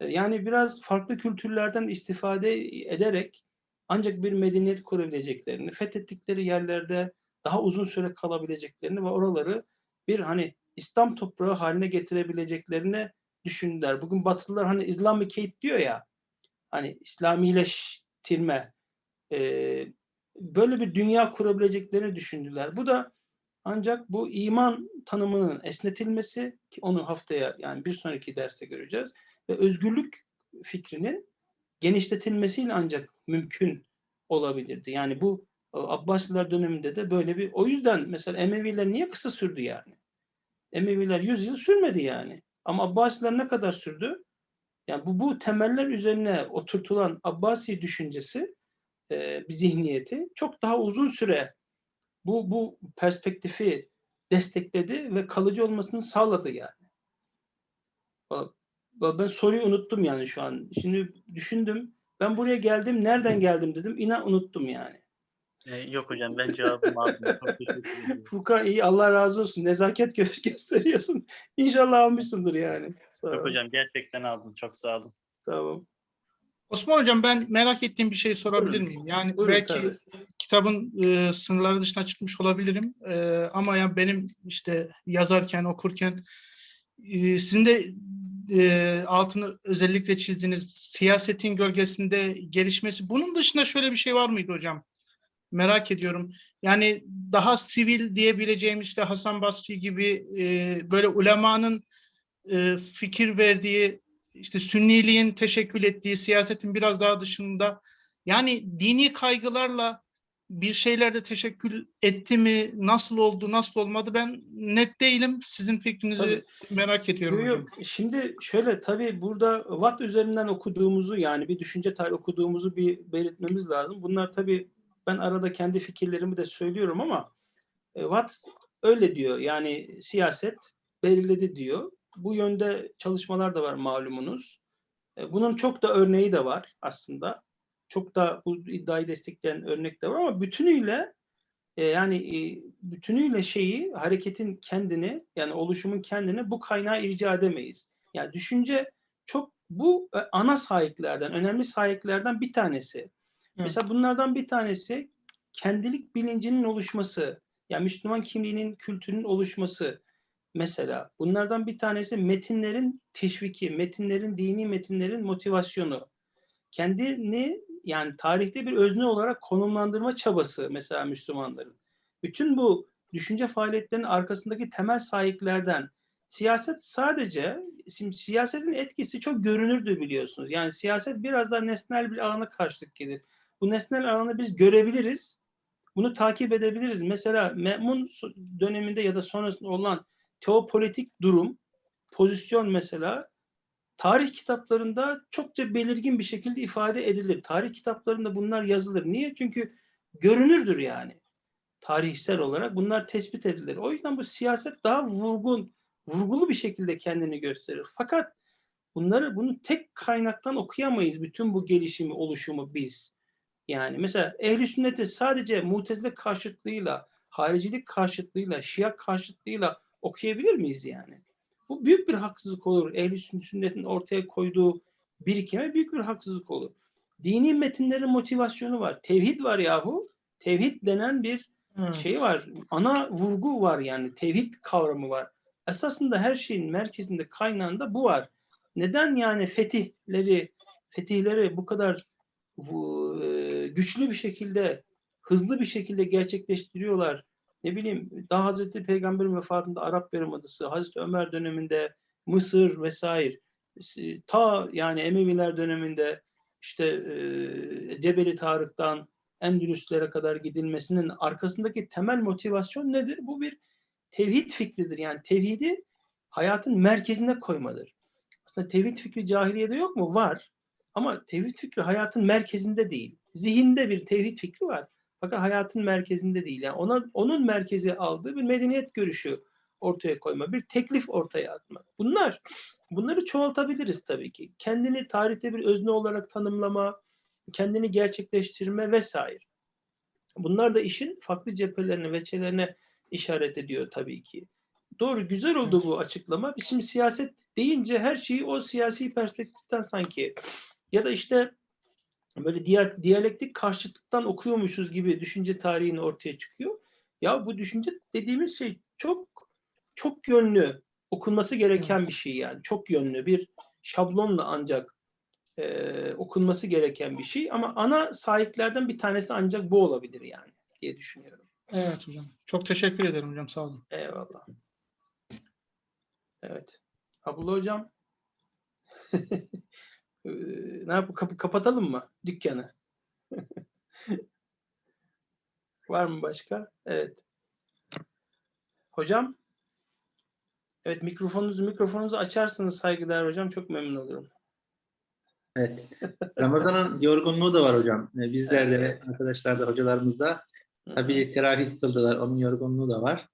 e, yani biraz farklı kültürlerden istifade ederek ancak bir medeniyet kurabileceklerini, fethettikleri yerlerde daha uzun süre kalabileceklerini ve oraları bir hani İslam toprağı haline getirebileceklerini düşündüler. Bugün Batılılar hani Islamicate diyor ya, hani İslamileştirme, e, böyle bir dünya kurabileceklerini düşündüler. Bu da ancak bu iman tanımının esnetilmesi ki onu haftaya yani bir sonraki derste göreceğiz ve özgürlük fikrinin genişletilmesiyle ancak mümkün olabilirdi. Yani bu e, Abbasiler döneminde de böyle bir o yüzden mesela Emeviler niye kısa sürdü yani? Emeviler 100 yıl sürmedi yani. Ama Abbasiler ne kadar sürdü? Yani bu, bu temeller üzerine oturtulan Abbasi düşüncesi e, bir zihniyeti çok daha uzun süre bu bu perspektifi destekledi ve kalıcı olmasını sağladı yani. Ben soruyu unuttum yani şu an. Şimdi düşündüm. Ben buraya geldim. Nereden geldim dedim. İnan unuttum yani. Ee, yok hocam ben cevabımı aldım. Çok teşekkür ederim. Furkan iyi Allah razı olsun. Nezaket gö- gösteriyorsun. İnşallah almışsındır yani. Sağ Yok hocam gerçekten aldım. Çok sağ olun. Tamam. Osman Hocam ben merak ettiğim bir şey sorabilir Buyurun. miyim? Yani Buyurun, belki tabii. kitabın e, sınırları dışına çıkmış olabilirim. E, ama ya benim işte yazarken, okurken e, sizin de e, altını özellikle çizdiğiniz siyasetin gölgesinde gelişmesi. Bunun dışında şöyle bir şey var mıydı hocam? Merak ediyorum. Yani daha sivil diyebileceğim işte Hasan Basri gibi e, böyle ulemanın e, fikir verdiği işte sünniliğin teşekkül ettiği siyasetin biraz daha dışında yani dini kaygılarla bir şeylerde teşekkül etti mi, nasıl oldu, nasıl olmadı ben net değilim. Sizin fikrinizi Tabii. merak ediyorum Yok, hocam. Şimdi şöyle tabii burada Watt üzerinden okuduğumuzu yani bir düşünce tarihi okuduğumuzu bir belirtmemiz lazım. Bunlar tabii ben arada kendi fikirlerimi de söylüyorum ama e, Watt öyle diyor. Yani siyaset belirledi diyor. Bu yönde çalışmalar da var malumunuz. E, Bunun çok da örneği de var aslında. Çok da bu iddiayı destekleyen örnek de var ama bütünüyle e, yani e, bütünüyle şeyi hareketin kendini yani oluşumun kendini bu kaynağa irca edemeyiz. Yani düşünce çok bu e, ana sahiplerden, önemli sahiplerden bir tanesi. Mesela bunlardan bir tanesi kendilik bilincinin oluşması, yani Müslüman kimliğinin, kültürünün oluşması mesela. Bunlardan bir tanesi metinlerin teşviki, metinlerin, dini metinlerin motivasyonu. Kendini yani tarihte bir özne olarak konumlandırma çabası mesela Müslümanların. Bütün bu düşünce faaliyetlerinin arkasındaki temel sahiplerden siyaset sadece şimdi siyasetin etkisi çok görünürdü biliyorsunuz. Yani siyaset biraz daha nesnel bir alana karşılık gelir. Bu nesnel alanı biz görebiliriz. Bunu takip edebiliriz. Mesela Me'mun döneminde ya da sonrasında olan teopolitik durum, pozisyon mesela tarih kitaplarında çokça belirgin bir şekilde ifade edilir. Tarih kitaplarında bunlar yazılır. Niye? Çünkü görünürdür yani. Tarihsel olarak bunlar tespit edilir. O yüzden bu siyaset daha vurgun, vurgulu bir şekilde kendini gösterir. Fakat bunları bunu tek kaynaktan okuyamayız. Bütün bu gelişimi, oluşumu biz. Yani mesela ehli sünneti sadece mutezile karşıtlığıyla, haricilik karşıtlığıyla, şia karşıtlığıyla okuyabilir miyiz yani? Bu büyük bir haksızlık olur. Ehli sünnetin ortaya koyduğu birikime büyük bir haksızlık olur. Dini metinlerin motivasyonu var. Tevhid var yahu. Tevhid denen bir Evet. şey var. Ana vurgu var yani. Tevhid kavramı var. Esasında her şeyin merkezinde, kaynağında bu var. Neden yani fetihleri, fetihleri bu kadar e, güçlü bir şekilde, hızlı bir şekilde gerçekleştiriyorlar? Ne bileyim, daha Hazreti Peygamber'in vefatında Arap Yarımadası, Hazreti Ömer döneminde Mısır vesaire, ta yani Emeviler döneminde işte e, Cebeli Tarık'tan Endülüslere kadar gidilmesinin arkasındaki temel motivasyon nedir? Bu bir tevhid fikridir. Yani tevhidi hayatın merkezine koymadır. Aslında tevhid fikri cahiliyede yok mu? Var. Ama tevhid fikri hayatın merkezinde değil. Zihinde bir tevhid fikri var. Fakat hayatın merkezinde değil. Yani ona onun merkezi aldığı bir medeniyet görüşü ortaya koyma, bir teklif ortaya atma. Bunlar bunları çoğaltabiliriz tabii ki. Kendini tarihte bir özne olarak tanımlama, kendini gerçekleştirme vesaire. Bunlar da işin farklı cephelerine, veçelerine işaret ediyor tabii ki. Doğru, güzel oldu bu açıklama. Şimdi siyaset deyince her şeyi o siyasi perspektiften sanki ya da işte böyle diğer diyalektik karşıtlıktan okuyormuşuz gibi düşünce tarihini ortaya çıkıyor. Ya bu düşünce dediğimiz şey çok çok yönlü okunması gereken Evet. bir şey yani. Çok yönlü bir şablonla ancak e, okunması gereken bir şey ama ana sahiplerden bir tanesi ancak bu olabilir yani diye düşünüyorum. Evet hocam. Çok teşekkür ederim hocam. Sağ olun. Eyvallah. Evet. Abdullah hocam ne yap kapı kapatalım mı dükkanı? Var mı başka? Evet. Hocam Evet mikrofonunuzu mikrofonunuzu açarsanız saygıdeğer hocam çok memnun olurum. Evet. Ramazan'ın yorgunluğu da var hocam. Bizler de Evet. arkadaşlar da hocalarımız da tabii teravih kıldılar. Onun yorgunluğu da var.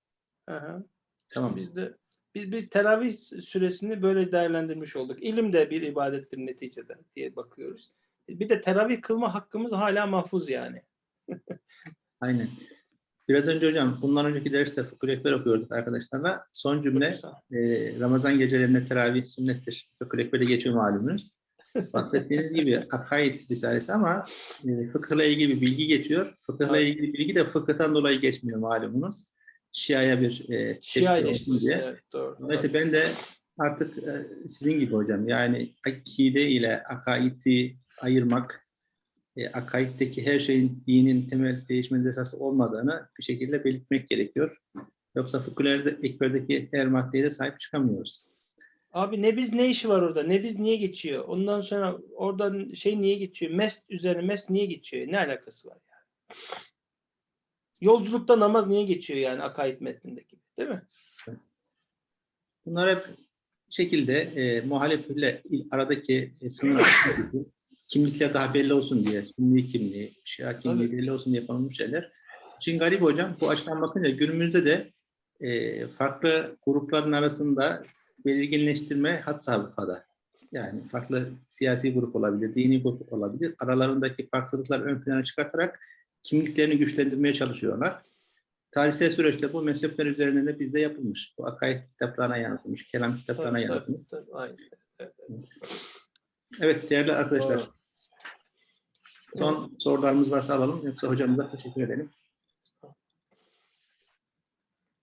Hı. Tamam. Biz de biz biz teravih süresini böyle değerlendirmiş olduk. İlim de bir ibadettir neticede diye bakıyoruz. Bir de teravih kılma hakkımız hala mahfuz yani. Aynen. Biraz önce hocam bundan önceki derste fıkıh ekber okuyorduk arkadaşlarla. Son cümle e, Ramazan gecelerinde teravih sünnettir. Fıkıh ekberde geçiyor malumunuz. Bahsettiğiniz gibi akaid risalesi ama e, fıkıhla ilgili bir bilgi geçiyor. Fıkıhla ilgili bilgi de fıkıhtan dolayı geçmiyor malumunuz. Şia'ya bir e, Şia eleştirisi. diye. Evet, doğru. Dolayısıyla ben de artık e, sizin gibi hocam yani akide ile akaidi ayırmak, e, akaiddeki her şeyin dinin temel değişmez esası olmadığını bir şekilde belirtmek gerekiyor. Yoksa fıkhülerde, ekberdeki her maddeye de sahip çıkamıyoruz. Abi ne biz ne işi var orada? Ne biz niye geçiyor? Ondan sonra oradan şey niye geçiyor? Mes üzerine mes niye geçiyor? Ne alakası var yani? Yolculukta namaz niye geçiyor yani akaid metnindeki? Değil mi? Bunlar hep şekilde e, muhalefetle aradaki e, sınır kimlikler daha belli olsun diye, sünni kimliği, şia kimliği Tabii. belli olsun diye yapılmış şeyler. Şimdi garip hocam bu açıdan bakınca günümüzde de e, farklı grupların arasında belirginleştirme hat safhada. Yani farklı siyasi grup olabilir, dini grup olabilir. Aralarındaki farklılıklar ön plana çıkartarak kimliklerini güçlendirmeye çalışıyorlar. Tarihsel süreçte bu mezhepler üzerinde de bizde yapılmış. Bu akaid kitaplarına yansımış, kelam kitaplarına Tabii, tabii, yansımış. tabii, aynen. Evet, değerli arkadaşlar. Son sorularımız varsa alalım. Yoksa hocamıza teşekkür edelim.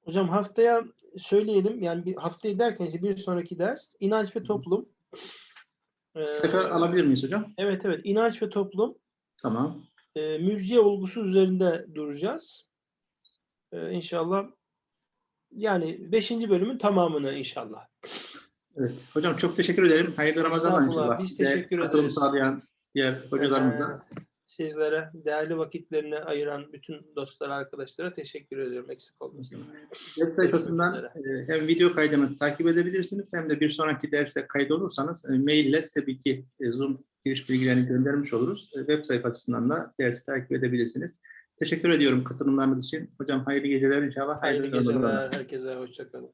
Hocam haftaya söyleyelim. Yani bir haftayı derken işte bir sonraki ders inanç ve toplum. Ee, Sayfa alabilir miyiz hocam? Evet evet inanç ve toplum. Tamam. E, mürciye olgusu üzerinde duracağız. E, inşallah yani 5. bölümün tamamını inşallah. Evet. Hocam çok teşekkür ederim. Hayırlı Ramazanlar inşallah. biz Size teşekkür katılım ederiz. sağlayan diğer hocalarımıza. Ee, sizlere değerli vakitlerini ayıran bütün dostlara, arkadaşlara teşekkür ediyorum. Eksik olmasın. Web sayfasından e, hem video kaydını takip edebilirsiniz hem de bir sonraki derse kaydolursanız e, maille size bilgi, e, Zoom giriş bilgilerini göndermiş oluruz. Web sayfasından da dersi takip edebilirsiniz. Teşekkür ediyorum katılımlarınız için. Hocam hayırlı geceler inşallah. Hayırlı Ramazanlar. geceler. Herkese hoşçakalın.